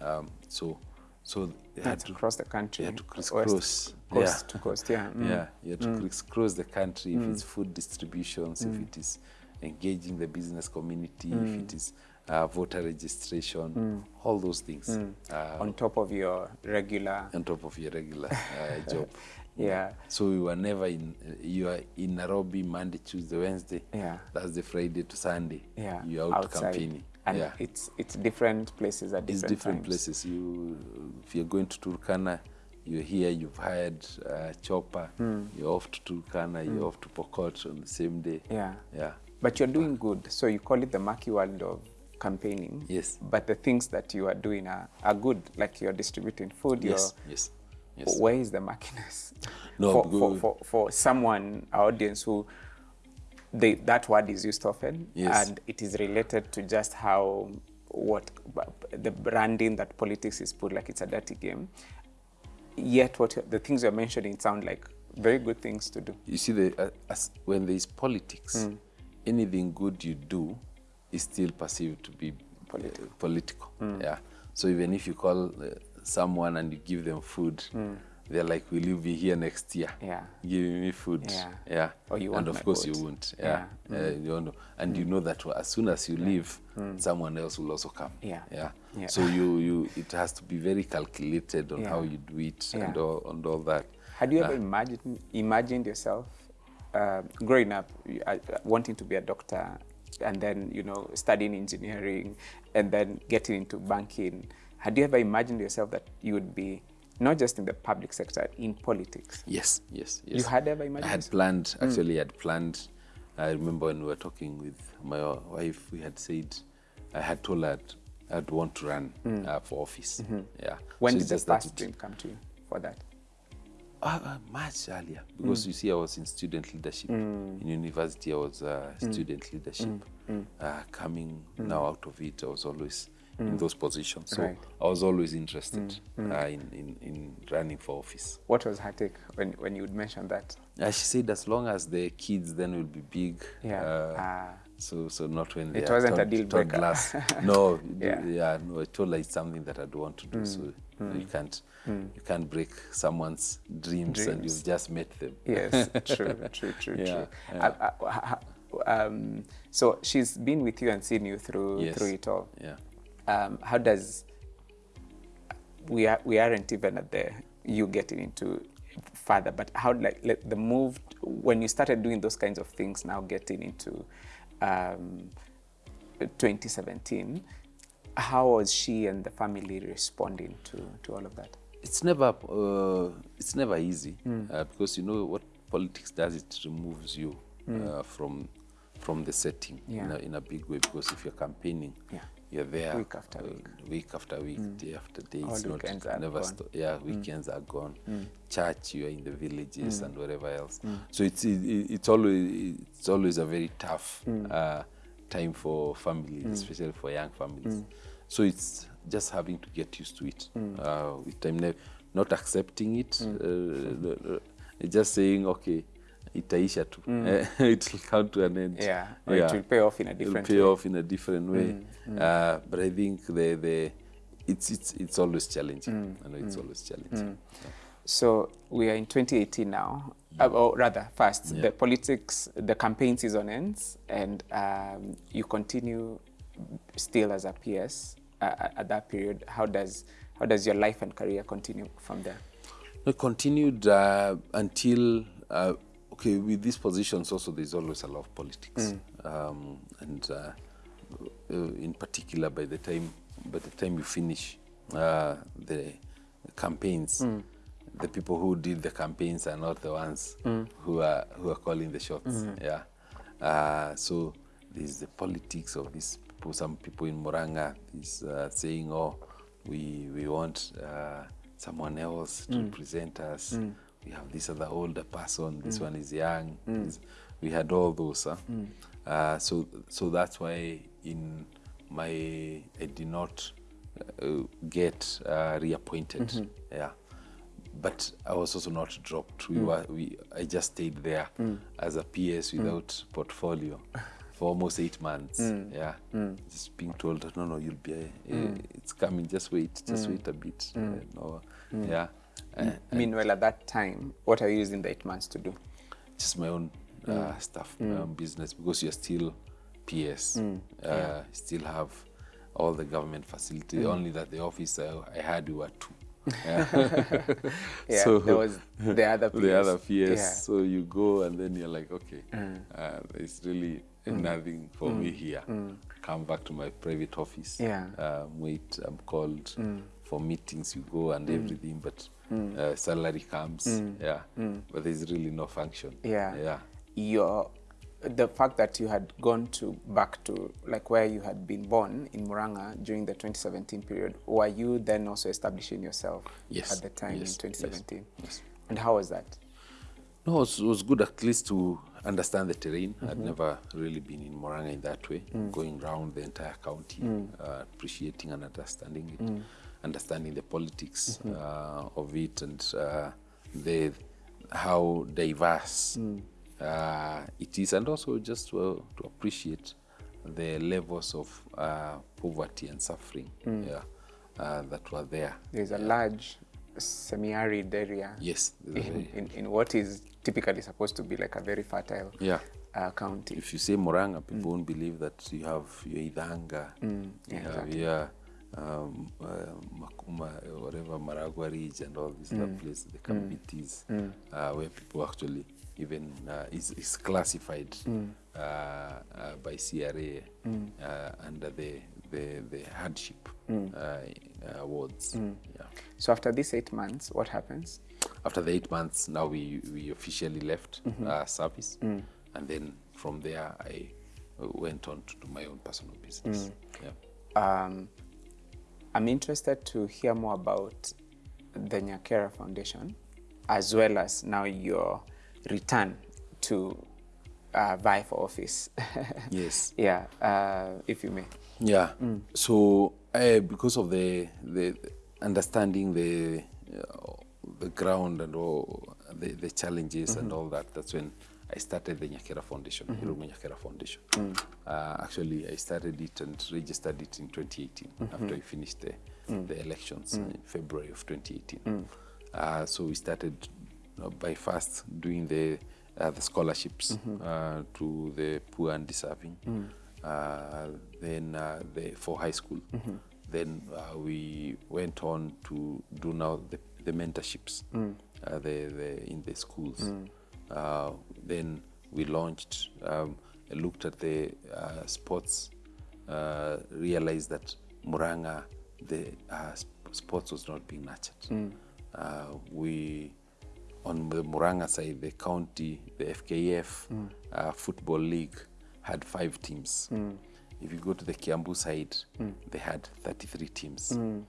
Um, so, so they had to
across the country.
They had to crisscross.
coast
yeah.
to coast, yeah. Mm.
Yeah, you had to crisscross the country. If it's food distributions, if it is engaging the business community, mm. if it is uh, voter registration, mm. all those things Mm. uh,
On top of your regular,
on top of your regular uh, job.
yeah.
So we were never in. You are in Nairobi Monday, Tuesday, Wednesday.
Yeah.
That's the Friday to Sunday.
Yeah,
You're out
outside.
campaigning.
And
yeah.
it's it's different places at
it's
different,
different
times.
places. You, if you're going to Turkana, you're here. You've hired a chopper. mm. You're off to Turkana. mm. You're off to Pokot on the same day.
Yeah.
Yeah.
But you're doing good. So you call it the murky world of campaigning.
Yes.
But the things that you are doing are, are good. Like you're distributing food.
Yes. Yes. Yes.
Where is the murkiness?
No,
for, for, for, for someone, our audience, who they, that word is used often,
Yes.
and it is related to just how what the branding that politics is put like it's a dirty game. Yet, what the things you're mentioning sound like very good things to do.
You see, the, uh, as, when there is politics, anything good you do is still perceived to be political. Uh, political. Mm. Yeah. So even if you call uh, someone and you give them food, mm. they're like, "Will you be here next year?
Yeah.
giving me food."
Yeah.
Yeah.
Or you
and of course
vote.
you won't. Yeah.
Yeah. Mm.
Uh, you know, and mm. you know that as soon as you yeah. leave, mm. someone else will also come.
Yeah.
Yeah.
Yeah.
So you you it has to be very calculated on
Yeah.
how you do it
yeah.
and all and all that.
Had you ever uh, imagined imagined yourself uh, growing up uh, wanting to be a doctor, and then you know studying engineering, and then getting into banking? Had you ever imagined yourself that you would be not just in the public sector, in politics?
Yes, yes, yes.
You had ever imagined?
I
had
planned, actually, I had planned. I remember when we were talking with my wife, we had said, I had told her I'd, I'd want to run uh, for office. Yeah.
When
So
did the first dream come to you for that?
Uh, much earlier because you see, I was in student leadership in university. I was uh, student leadership. Uh, coming now out of it, I was always in those positions. So
Right.
I was always interested uh, in, in in running for office.
What was her take when, when you would mention that?
Uh, she said as long as the kids then will be big.
Yeah.
Uh,
Ah.
so so not when
It wasn't a deal breaker.
no.
Yeah.
yeah. Yeah. No. I told her it's something that I'd want to do. So you, you can't you can't break someone's dreams, and you've just met them.
Yes, true, true, true,
Yeah,
true.
yeah.
Uh, uh, ha- um, so she's been with you and seen you through
Yes.
through it all.
Yeah.
Um, how does we are we aren't even at the you getting into further, but how like let the move when you started doing those kinds of things now getting into um, 2017, how was she and the family responding to, to all of that?
It's never uh, it's never easy uh, because you know what politics does. It removes you uh, from from the setting in, a, in a big way because if you're campaigning,
Yeah.
you're there
Week after
uh,
week.
week after week, day after day.
All
it's not
are
never
gone.
yeah, weekends are gone. Church, you're in the villages and whatever else. So it's it, it's always it's always a very tough uh, time for families, especially for young families. So it's just having to get used to it. Uh, with time, not accepting it, uh, uh, just saying okay. Itaisha tu. it will come to an end.
Yeah, or it will pay off in a different It'll
pay
way.
off in a different way. Uh, but I think the the it's it's it's always challenging. I know it's always challenging.
So we are in 2018 now, uh, or rather, first the politics, the campaign season ends, and um, you continue still as a PS uh, at that period. How does how does your life and career continue from there?
I continued uh, until uh, okay with these positions. Also, there's always a lot of politics, um, and uh, uh, in particular, by the time by the time you finish uh, the campaigns, the people who did the campaigns are not the ones who are who are calling the shots. Yeah, uh, so there's the politics of these people. Some people in Muranga is uh, saying, "Oh, we we want." Uh, someone else to represent us. We have this other older person. This one is young. This- we had all those. Huh? Uh, so so that's why in my I did not uh, get uh, reappointed. Yeah. But I was also not dropped. We were we I just stayed there as a PS without portfolio for almost eight months. Yeah, just being told, no, no, you'll be. Uh, It's coming. Just wait. Just wait a bit. Uh, no, yeah. Uh,
Meanwhile, at that time, what are you using the eight months to do?
just my own uh, stuff, my own business, because you're still PS. Uh, Still have all the government facility. Only that the office I, I had we were two. Yeah.
Yeah,
So,
there was the other PS.
the other PS.
Yeah.
So you go and then you're like, okay, uh, there's really nothing for mm. me here. Mm. Come back to my private office.
Yeah.
Um, wait, I'm called for meetings. You go and everything, but uh, salary comes. Yeah. But there's really no function.
Yeah.
Yeah.
Your the fact that you had gone to back to like where you had been born in Muranga during the 2017 period, were you then also establishing yourself
Yes,
at the time
yes,
in
yes,
2017?
yes.
And how was that?
No, it was, it was good at least to understand the terrain. I'd never really been in Muranga in that way, going around the entire county, uh, appreciating and understanding it, understanding the politics uh, of it and uh, the how diverse uh, it is, and also just to, to appreciate the levels of uh, poverty and suffering yeah, uh, that were there.
There's a large semi-arid area
Yes,
in, in, in what is typically supposed to be like a very fertile
yeah.
uh, county.
if you say Moranga, people mm. won't believe that you have your Idanga, you
yeah,
have your um, uh, Makuma, whatever, Maragua Ridge, and all these other places, the communities mm. uh, where people actually even uh, is, is classified mm. uh, uh, by CRA mm. uh, under the, the, the hardship mm. uh, awards. Mm. Yeah.
So after these eight months, what happens?
After the eight months, now we, we officially left uh, service. And then from there, I went on to do my own personal business. Yeah.
um, I'm interested to hear more about the Nyakera Foundation, as well as now your return to uh, vie for office.
Yes.
yeah, uh, if you may.
Yeah. So uh, because of the the understanding the uh, the ground and all the, the challenges and all that, that's when I started the Nyakera Foundation, mm Nyakera Foundation. Uh, actually, I started it and registered it in 2018 after I finished the, the elections in February of 2018. Uh, so we started uh, by first doing the uh, the scholarships uh, to the poor and deserving. Uh, then the, for high school. Then uh, we went on to do now the, the mentorships uh, the, the, in the schools. Uh, then we launched, um, looked at the uh, sports, uh, realized that Muranga, the uh, sports was not being nurtured. Uh, we on the Muranga side, the county, the FKF uh, Football League had five teams. If you go to the Kiambu side, mm. they had 33 teams. Mm.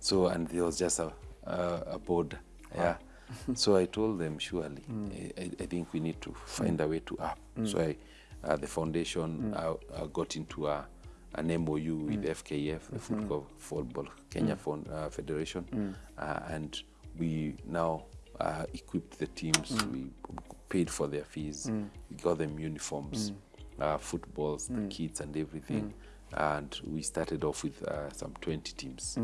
So, and there was just a, a, a board. Ah. Yeah. so I told them, surely, mm. I, I- I think we need to find a way to up. So I, uh, the foundation uh, uh, got into a, an MOU with FKF, the Football, mm-hmm. Football Kenya Fon- uh, Federation, uh, and we now uh, equipped the teams. We paid for their fees. We got them uniforms, uh, footballs, the kits, and everything. And we started off with uh, some 20 teams.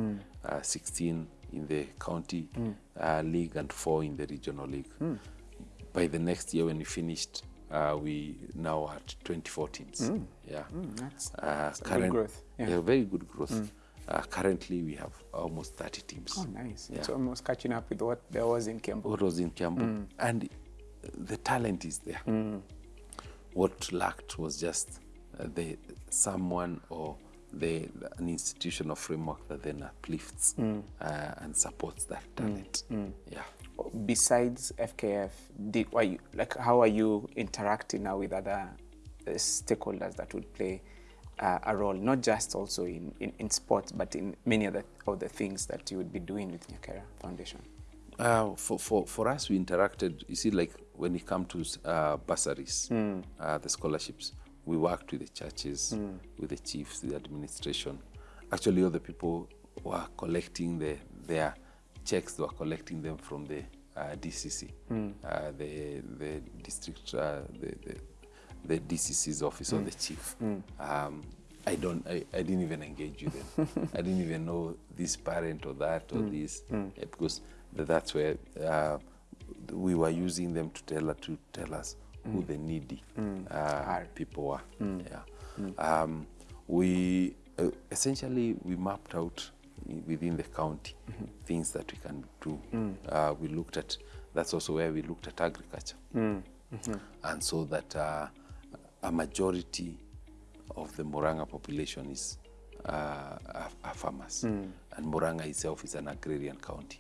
Uh, 16 in the county uh, league and four in the regional league. By the next year, when we finished, uh, we now had 24 teams. Yeah,
that's-
uh,
that's good
current-
growth, yeah.
yeah, very good growth. Uh, currently, we have almost 30 teams.
Oh, nice. It's
Yeah.
almost catching up with what there was in Kiambu.
what was in Kiambu. And the talent is there. What lacked was just uh, the someone or the an institutional framework that then uplifts uh, and supports that talent. Yeah.
Besides FKF, did, why you, like how are you interacting now with other uh, stakeholders that would play uh, a role, not just also in, in, in sports, but in many other other things that you would be doing with Nyakera Foundation?
Uh, for, for, for us, we interacted. You see, like when it comes to uh, bursaries, uh, the scholarships, we worked with the churches, with the chiefs, the administration. Actually, all the people were collecting the, their checks, they were collecting them from the uh, DCC, uh, the, the district, uh, the, the, the DCC's office or the chief. Um, I don't. I, I didn't even engage with them. I didn't even know this parent or that or this yeah, because that's where uh, we were using them to tell to tell us who the needy uh, people were. Yeah. Um, we uh, essentially we mapped out within the county things that we can do. Uh, we looked at. That's also where we looked at agriculture, and so that uh, a majority of the Muranga population is uh, are, are farmers, and Muranga itself is an agrarian county.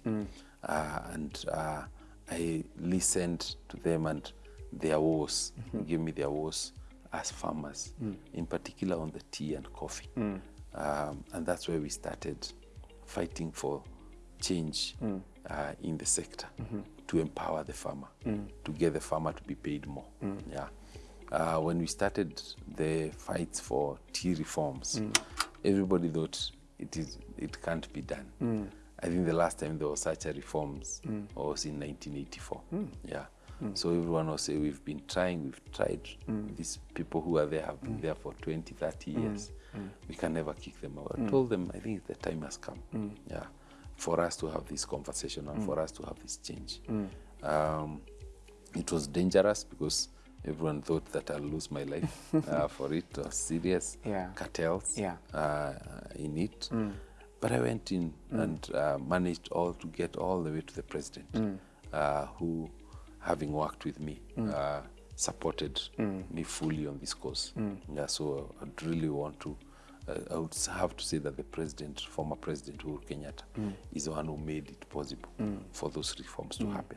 Uh, and uh, I listened to them and their woes, mm -hmm. give me their woes as farmers, mm. in particular on the tea and coffee. Mm. Um, and that's where we started fighting for change mm. uh, in the sector -hmm. to empower the farmer, to get the farmer to be paid more. Yeah. Uh, when we started the fights for tea reforms, everybody thought it is it can't be done. I think the last time there was such a reforms mm. was in 1984. Mm. Yeah. Mm. So everyone will say we've been trying, we've tried. These people who are there have been there for 20, 30 years. We can never kick them out. I told them I think the time has come. Yeah. For us to have this conversation and for us to have this change. Um, it was dangerous because everyone thought that I'll lose my life uh, for it. It serious
Yeah.
cartels
Yeah.
uh, in it. But I went in and uh, managed all to get all the way to the president, mm. uh, who, having worked with me, mm. uh, supported mm. me fully on this cause. Yeah, so I'd really want to. Uh, I would have to say that the president, former president Uhuru Kenyatta, is the one who made it possible for those reforms to happen.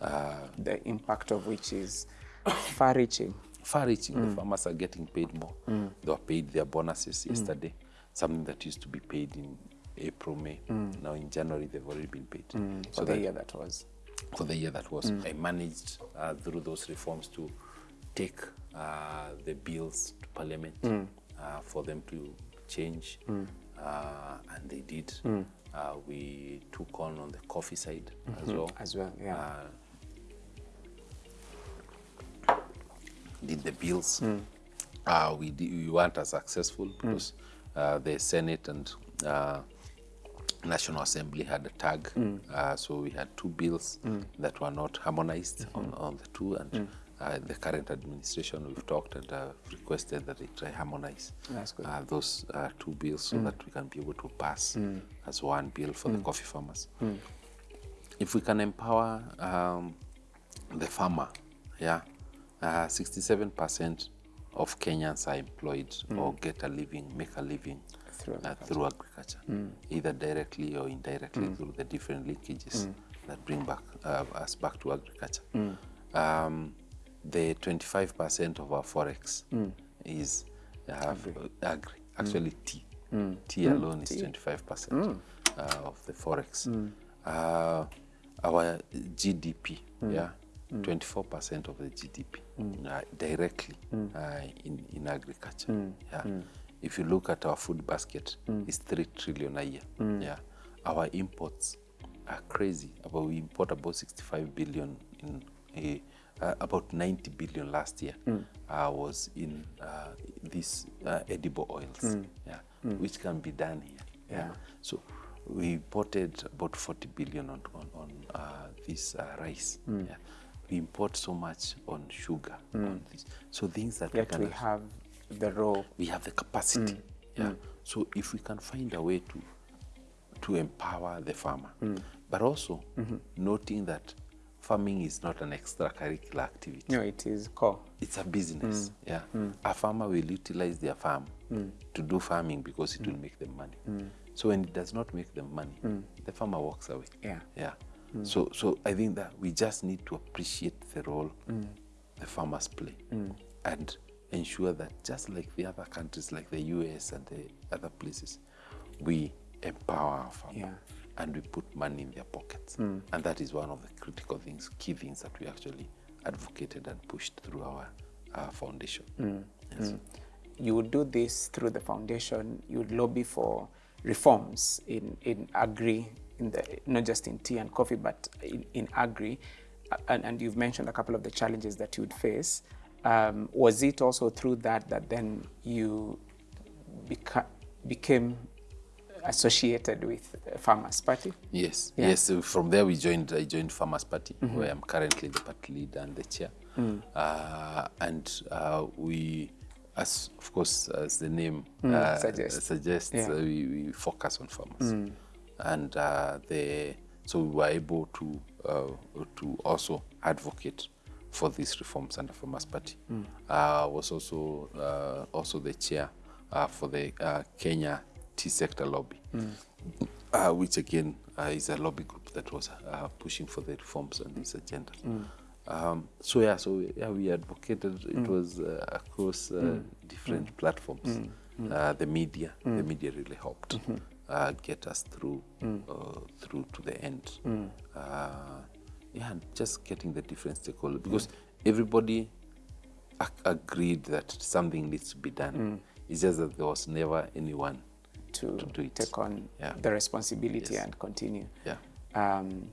Uh,
The impact of which is far-reaching.
far-reaching. The farmers are getting paid more. They were paid their bonuses yesterday, something that used to be paid in April, May. Now in January they've already been paid.
for the year that was.
for the year that was. I managed uh, through those reforms to take uh, the bills to Parliament uh, for them to change, uh, and they did. Uh, we took on on the coffee side as well.
As well, yeah.
Uh, did the bills. We, did, we weren't as successful because the Senate and uh, National Assembly had a tag. Uh, so we had two bills that were not harmonized on, on the two. And uh, the current administration, we've talked and uh, requested that they try harmonize uh, those uh, two bills so that we can be able to pass as one bill for the coffee farmers. If we can empower um, the farmer, yeah, uh, 67% of Kenyans are employed or get a living, make a living
Through
uh, through agriculture, either directly or indirectly through the different linkages that bring back uh, us back to agriculture. Um, the 25% of our forex is uh, agri. Actually, tea. Tea alone is 25% uh, of the forex. Uh, our GDP, yeah, 24% of the GDP uh, directly uh, in, in agriculture. Yeah. If you look at our food basket, it's 3 trillion a year. Yeah. Our imports are crazy. About we import about 65 billion in a, uh, about 90 billion last year uh, was in uh, these uh, edible oils, yeah, which can be done here. Yeah. So we imported about 40 billion on, on, on uh, this uh, rice. Yeah. We import so much on sugar. On this. So things that
Yet we
cannot-
have the raw.
we have the capacity. Yeah. So if we can find a way to to empower the farmer, but also noting that farming is not an extracurricular activity.
No, it is core.
It's a business. Yeah. A farmer will utilize their farm to do farming because it will make them money. So when it does not make them money, the farmer walks away.
Yeah.
Yeah. So so I think that we just need to appreciate the role the farmers play and ensure that just like the other countries like the US and the other places, we empower our farmers
Yeah.
and we put money in their pockets. Hmm. And that is one of the critical things, key things that we actually advocated and pushed through our, our foundation. Hmm. Yes. Hmm.
You would do this through the foundation. You would lobby for reforms in, in agri, in the, not just in tea and coffee, but in, in agri. And, and you've mentioned a couple of the challenges that you would face. Um, was it also through that that then you beca- became associated with Farmers Party?
Yes,
Yeah.
yes. From there, we joined. I joined Farmers Party, where I'm currently the party leader and the chair. Uh, and uh, we, as of course, as the name uh,
suggests.
suggests,
Yeah.
uh, we, we focus on farmers, and uh, the so we were able to uh, to also advocate for these reforms under Farmers Party. Mm. Uh, was also uh, also the chair uh, for the uh, Kenya tea sector lobby mm. uh, which again uh, is a lobby group that was uh, pushing for the reforms and this agenda. Mm. Um, so yeah, so yeah, we advocated. It was uh, across uh, mm. different mm. platforms. Mm. Mm. Uh, the media, mm. the media really helped mm -hmm. uh, get us through mm. uh, through to the end. Mm. Uh, yeah, just getting the different stakeholders because everybody ag- agreed that something needs to be done. It's just that there was never anyone
to,
to do it.
take on
Yeah.
the responsibility
Yes.
and continue.
Yeah.
Um,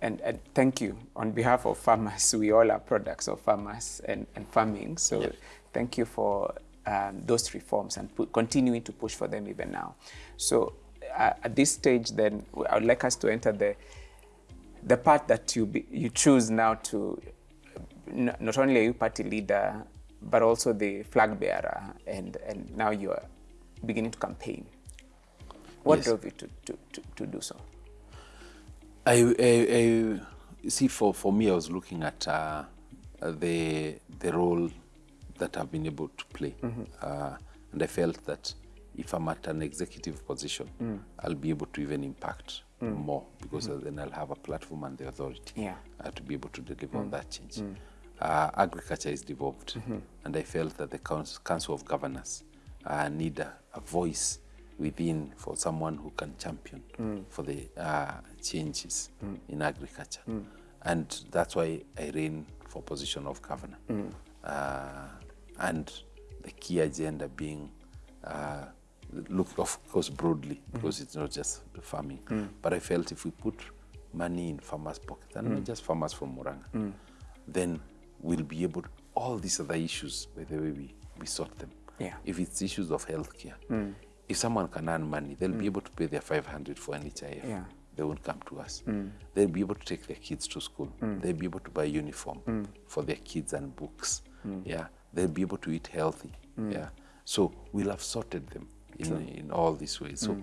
and, and thank you on behalf of farmers. We all are products of farmers and, and farming. So
Yeah.
thank you for um, those reforms and continuing to push for them even now. So uh, at this stage, then I would like us to enter the the part that you be, you choose now to not only are you party leader but also the flag bearer and and now you are beginning to campaign what
Yes.
drove you to, to, to, to do so
I, I, I see. For, for me, I was looking at uh, the the role that I've been able to play, uh, and I felt that if I'm at an executive position, I'll be able to even impact more because uh, then I'll have a platform and the authority
Yeah.
uh, to be able to deliver on that change. Uh, agriculture is devolved, and I felt that the Council, of Governors uh, need a, a voice within for someone who can champion for the uh, changes in agriculture. And that's why I ran for position of governor. Uh, and the key agenda being uh, look of course broadly mm. because it's not just the farming. Mm. But i felt if we put money in farmers pockets and not mm. just farmers from Muranga then we'll be able to all these other issues by the way we, we sort them.
Yeah.
if it's issues of healthcare if someone can earn money they'll be able to pay their 500 for nhif
Yeah.
they won't come to us. They'll be able to take their kids to school. They'll be able to buy uniform for their kids and books. Yeah, they'll be able to eat healthy. Yeah, so we'll have sorted them in, in all these ways. So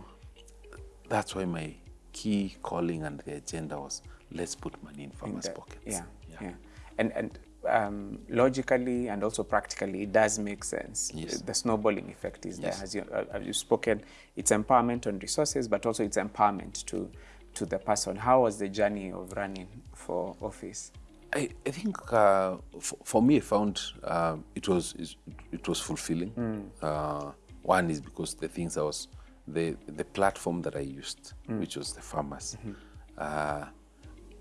that's why my key calling and the agenda was let's put money in farmers'
the-
pockets.
Yeah, yeah. And, and um, logically and also practically, it does make sense.
Yes.
The snowballing effect is there.
Yes.
As, you, uh, as you've spoken, it's empowerment on resources, but also it's empowerment to, to the person. How was the journey of running for office?
I, I think uh, for, for me, I found um, it was is- it was fulfilling. Uh, one is because the things I was the the platform that I used, mm. which was the farmers, mm-hmm. uh,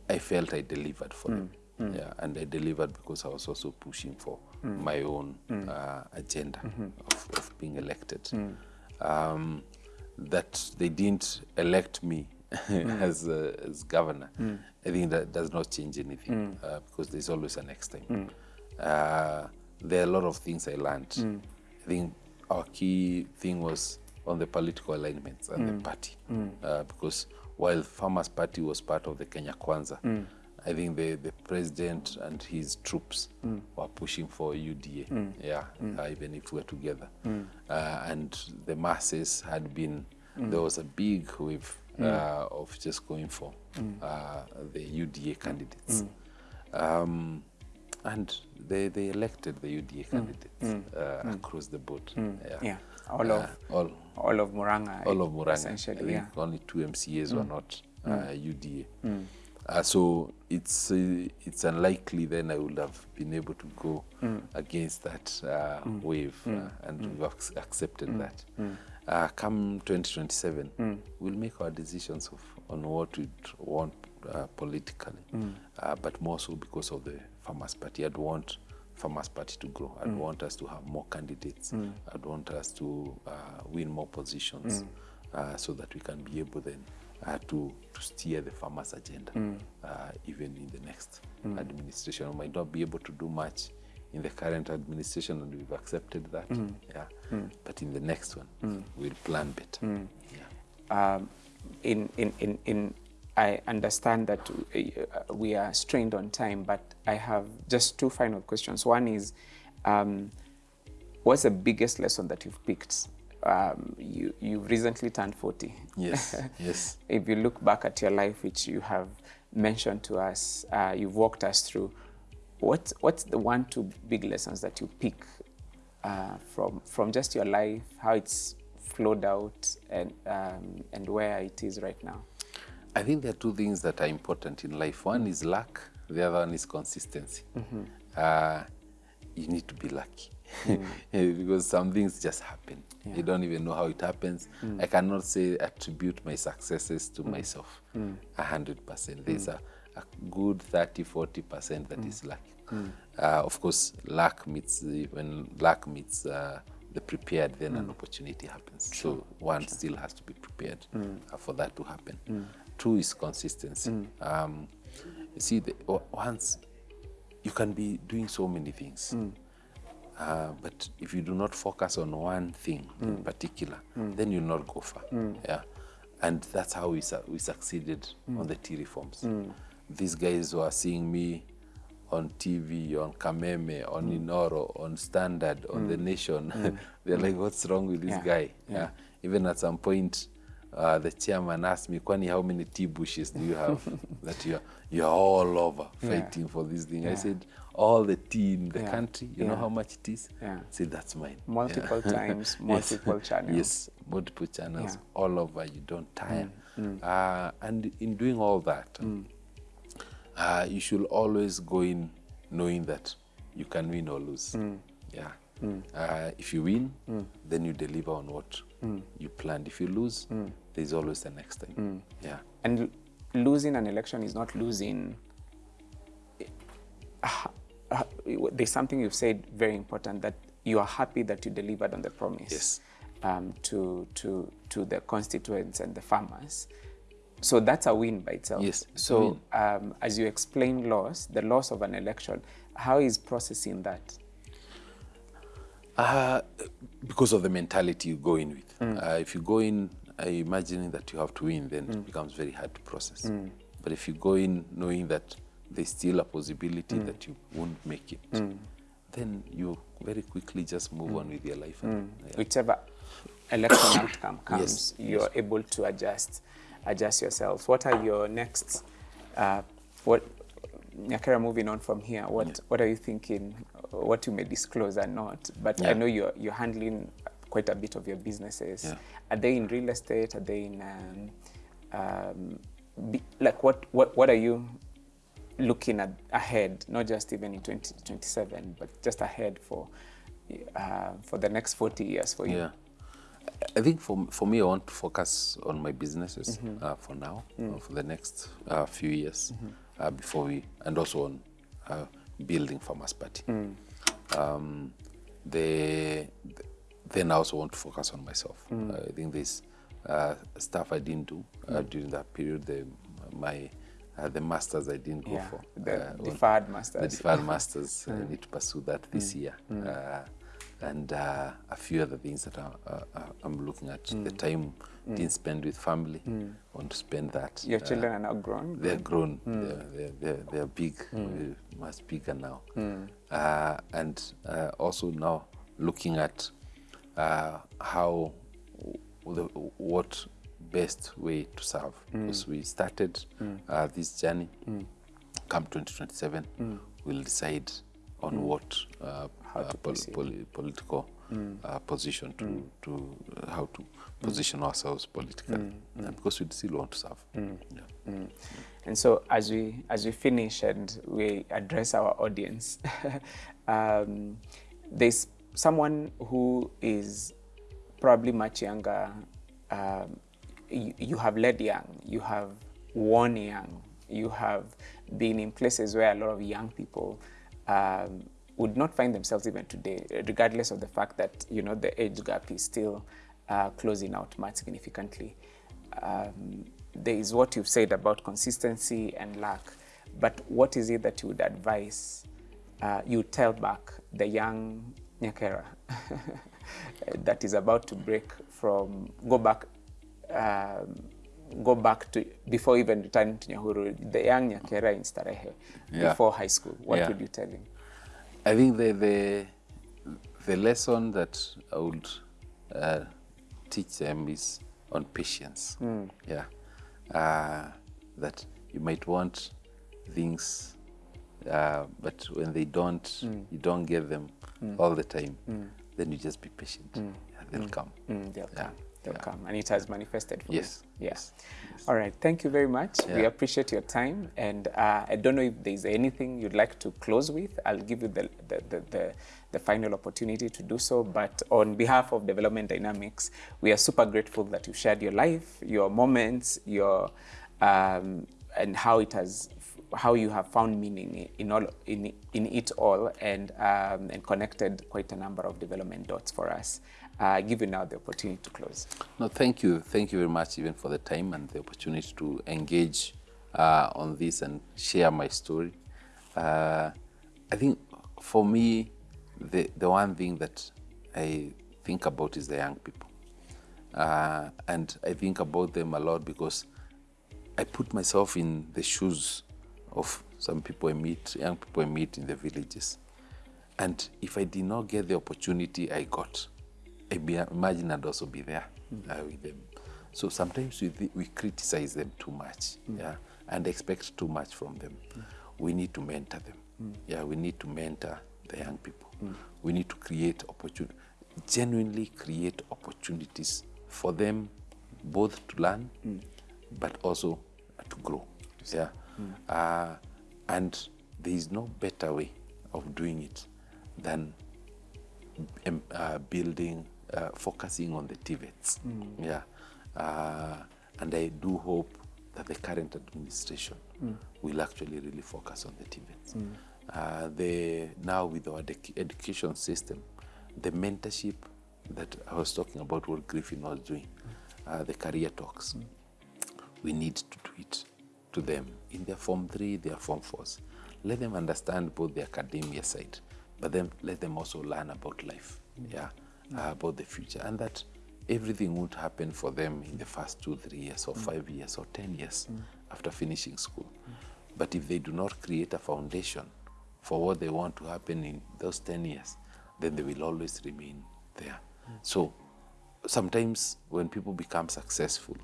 I felt I delivered for mm, them. Mm. Yeah, and I delivered because I was also pushing for my own uh, agenda mm-hmm. of, of being elected. Um, that they didn't elect me as uh, as governor, I think that does not change anything uh, because there's always a next time. Uh, there are a lot of things I learned. I think our key thing was on the political alignments and mm. the party. mm. Uh, because while Farmers Party was part of the Kenya Kwanza, mm. I think the, the president and his troops mm. were pushing for UDA, mm. yeah, mm. uh, even if we're together. Mm. Uh, and the masses had been, mm. there was a big wave uh, of just going for mm. uh, the UDA candidates. Mm. Um, and they, they elected the UDA candidates uh, across the board. Yeah.
Yeah, all of
Uh, all,
all of Muranga.
all of Muranga. I
essentially.
think
Yeah.
only two MCAs were not uh, UDA. Uh, so it's uh, it's unlikely then I would have been able to go against that uh, wave, uh, and we've ac- accepted that. Uh, come 2027, we'll make our decisions of on what we want uh, politically, uh, but more so because of the Farmers Party. I'd want Farmers Party to grow. I'd mm. want us to have more candidates. Mm. I'd want us to uh, win more positions mm. uh, so that we can be able then uh, to, to steer the farmers' agenda mm. uh, even in the next mm. administration. We might not be able to do much in the current administration and we've accepted that. Mm. Yeah. Mm. But in the next one, mm. we'll plan better. Mm. Yeah.
um, in, in, in, in, I understand that uh, we are strained on time, but I have just two final questions. One is, um, what's the biggest lesson that you've picked? Um, you, you've recently turned 40.
Yes, yes.
if you look back at your life, which you have mentioned to us, uh, you've walked us through, what, what's the one, two big lessons that you pick uh, from, from just your life, how it's flowed out, and, um, and where it is right now?
I think there are two things that are important in life. One is luck, the other one is consistency. Mm-hmm. Uh, you need to be lucky mm. eh, because some things just happen. You don't even know how it happens. Mm. I cannot say attribute my successes to mm. myself a hundred percent. There's a, a good 30, 40 percent that is luck. Uh, of course, luck meets the, when luck meets uh, the prepared, then an opportunity happens. So one still has to be prepared uh, for that to happen. Two is consistency. Mm. Um, you see, the, once you can be doing so many things, mm. uh, but if you do not focus on one thing mm. in particular, then you'll not go far. Yeah, and that's how we su- we succeeded on the tea reforms. These guys were seeing me on TV, on Kameme, on Inoro, on Standard, on The Nation. They're like, what's wrong with this
Yeah.
guy? Yeah. Even at some point, uh, the chairman asked me, Kwani, how many tea bushes do you have that you're, you're all over fighting yeah. for this thing? Yeah. I said, all the tea in the
Yeah.
country, you
yeah.
know how much it is?
Yeah.
I said, that's mine.
Multiple Yeah. Times, multiple
yes.
channels.
Yes, multiple channels,
Yeah.
all over, you don't tire. Uh, and in doing all that, mm. uh, you should always go in knowing that you can win or lose. Mm. Yeah. Mm. Uh, if you win, mm. then you deliver on what you planned. If you lose, there's always the next time. Yeah.
And losing an election is not losing. There's something you've said very important that you are happy that you delivered on the promise
Yes.
um, to, to, to the constituents and the farmers. So that's a win by itself.
Yes,
So um, as you explain loss, the loss of an election, how is processing that?
Uh, because of the mentality you go in with. Uh, if you go in uh, imagining that you have to win, then it becomes very hard to process. But if you go in knowing that there's still a possibility that you won't make it, then you very quickly just move on with your life. and- yeah.
whichever election outcome comes,
Yes,
you're able to adjust, adjust yourself. What are your next? Uh, what, Nyakera, moving on from here, what what are you thinking? What you may disclose or not, but I know you're you're handling quite a bit of your businesses.
Yeah.
Are they in real estate? Are they in um, um, be, like what what what are you looking at ahead, not just even in 2027, but just ahead for uh, for the next 40 years for you?
Yeah. I think for, for me, I want to focus on my businesses uh, for now, uh, for the next uh, few years uh, before we, and also on uh, building Farmers Party. Um, the, then I also want to focus on myself. Uh, I think there's uh, stuff I didn't do uh, during that period. The, my uh, the masters I didn't go for.
the deferred
the
masters.
deferred masters. I need to pursue that this year. Uh, and a few other things that I, I'm looking at. The time didn't spend with family. Want to spend that.
Your
uh,
children are now grown.
they're grown. They're, they're, they're, they're big, uh, much bigger now. Uh, and uh, also now looking at uh, how the, what best way to serve because we started uh, this journey. Come 2027, we'll decide on what uh, uh, pol- poli- political uh, position to to uh, how to position ourselves politically, uh, because we still want to serve. Yeah.
And so as we as we finish and we address our audience, um, there's someone who is probably much younger. Um, you, you have led young, you have won young, you have been in places where a lot of young people um, would not find themselves even today, regardless of the fact that you know the age gap is still uh, closing out much significantly. Um, there is what you've said about consistency and luck, but what is it that you would advise, uh, you tell back the young Nyakera that is about to break from, go back, um, go back to, before even returning to Nyahuru, the young Nyakera in Starehe,
Yeah.
before high school, what
Yeah.
would you tell him?
I think the the the lesson that I would uh, teach them is on patience. Yeah, uh, that you might want things, uh, but when they don't, you don't get them all the time. Then you just be patient. Yeah, they'll come.
Mm, they'll
Yeah.
come. They'll
Yeah.
come. And it has manifested for
Yes.
Yeah.
Yes.
All right. Thank you very much. We appreciate your time. And uh, I don't know if there's anything you'd like to close with. I'll give you the, the, the, the, the final opportunity to do so. But on behalf of Development Dynamics, we are super grateful that you shared your life, your moments, your um, and how it has how you have found meaning in all in, in it all and um, and connected quite a number of development dots for us. Uh, I give you now the opportunity to close.
No, thank you. Thank you very much, even for the time and the opportunity to engage uh, on this and share my story. Uh, I think for me, the, the one thing that I think about is the young people. Uh, and I think about them a lot because I put myself in the shoes of some people I meet, young people I meet in the villages. And if I did not get the opportunity I got, I imagine I'd also be there uh, with them. So sometimes we, th- we criticize them too much, mm. yeah, and expect too much from them. Mm. We need to mentor them. Mm. Yeah, we need to mentor the young people. We need to create opportunity, genuinely create opportunities for them, both to learn, but also to grow. Yeah, uh, and there is no better way of doing it than em- uh, building, uh, focusing on the TVETs. Yeah. Uh, and I do hope that the current administration will actually really focus on the TVETs. Uh, the, now with our education system, the mentorship that I was talking about what Griffin was doing, uh, the career talks, we need to do it to them in their form three, their form fours. Let them understand both the academia side, but then let them also learn about life, yeah, uh, about the future, and that everything won't happen for them in the first two, three years, or mm. five years, or ten years mm. after finishing school. Mm. But if they do not create a foundation for what they want to happen in those ten years, then they will always remain there. So sometimes when people become successful,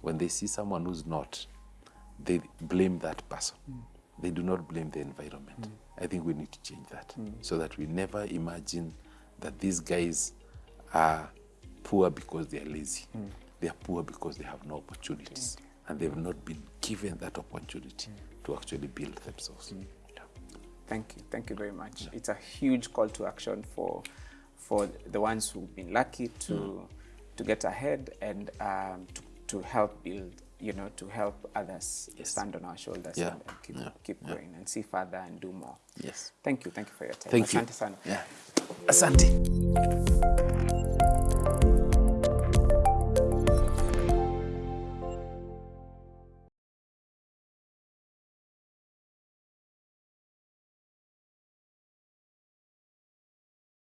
when they see someone who's not, they blame that person. They do not blame the environment. I think we need to change that so that we never imagine that these guys are poor because they are lazy. They are poor because they have no opportunities and they have not been given that opportunity to actually build themselves. Yeah.
Thank you. Thank you very much. It's a huge call to action for for the ones who've been lucky to to get ahead and um, to, to help build, you know, to help others yes. stand on our shoulders
Yeah.
and, and keep,
Yeah.
keep
Yeah.
going and see further and do more.
Yes.
Thank you. Thank you for your time.
Thank
Asante you. Sana.
Yeah. Asante.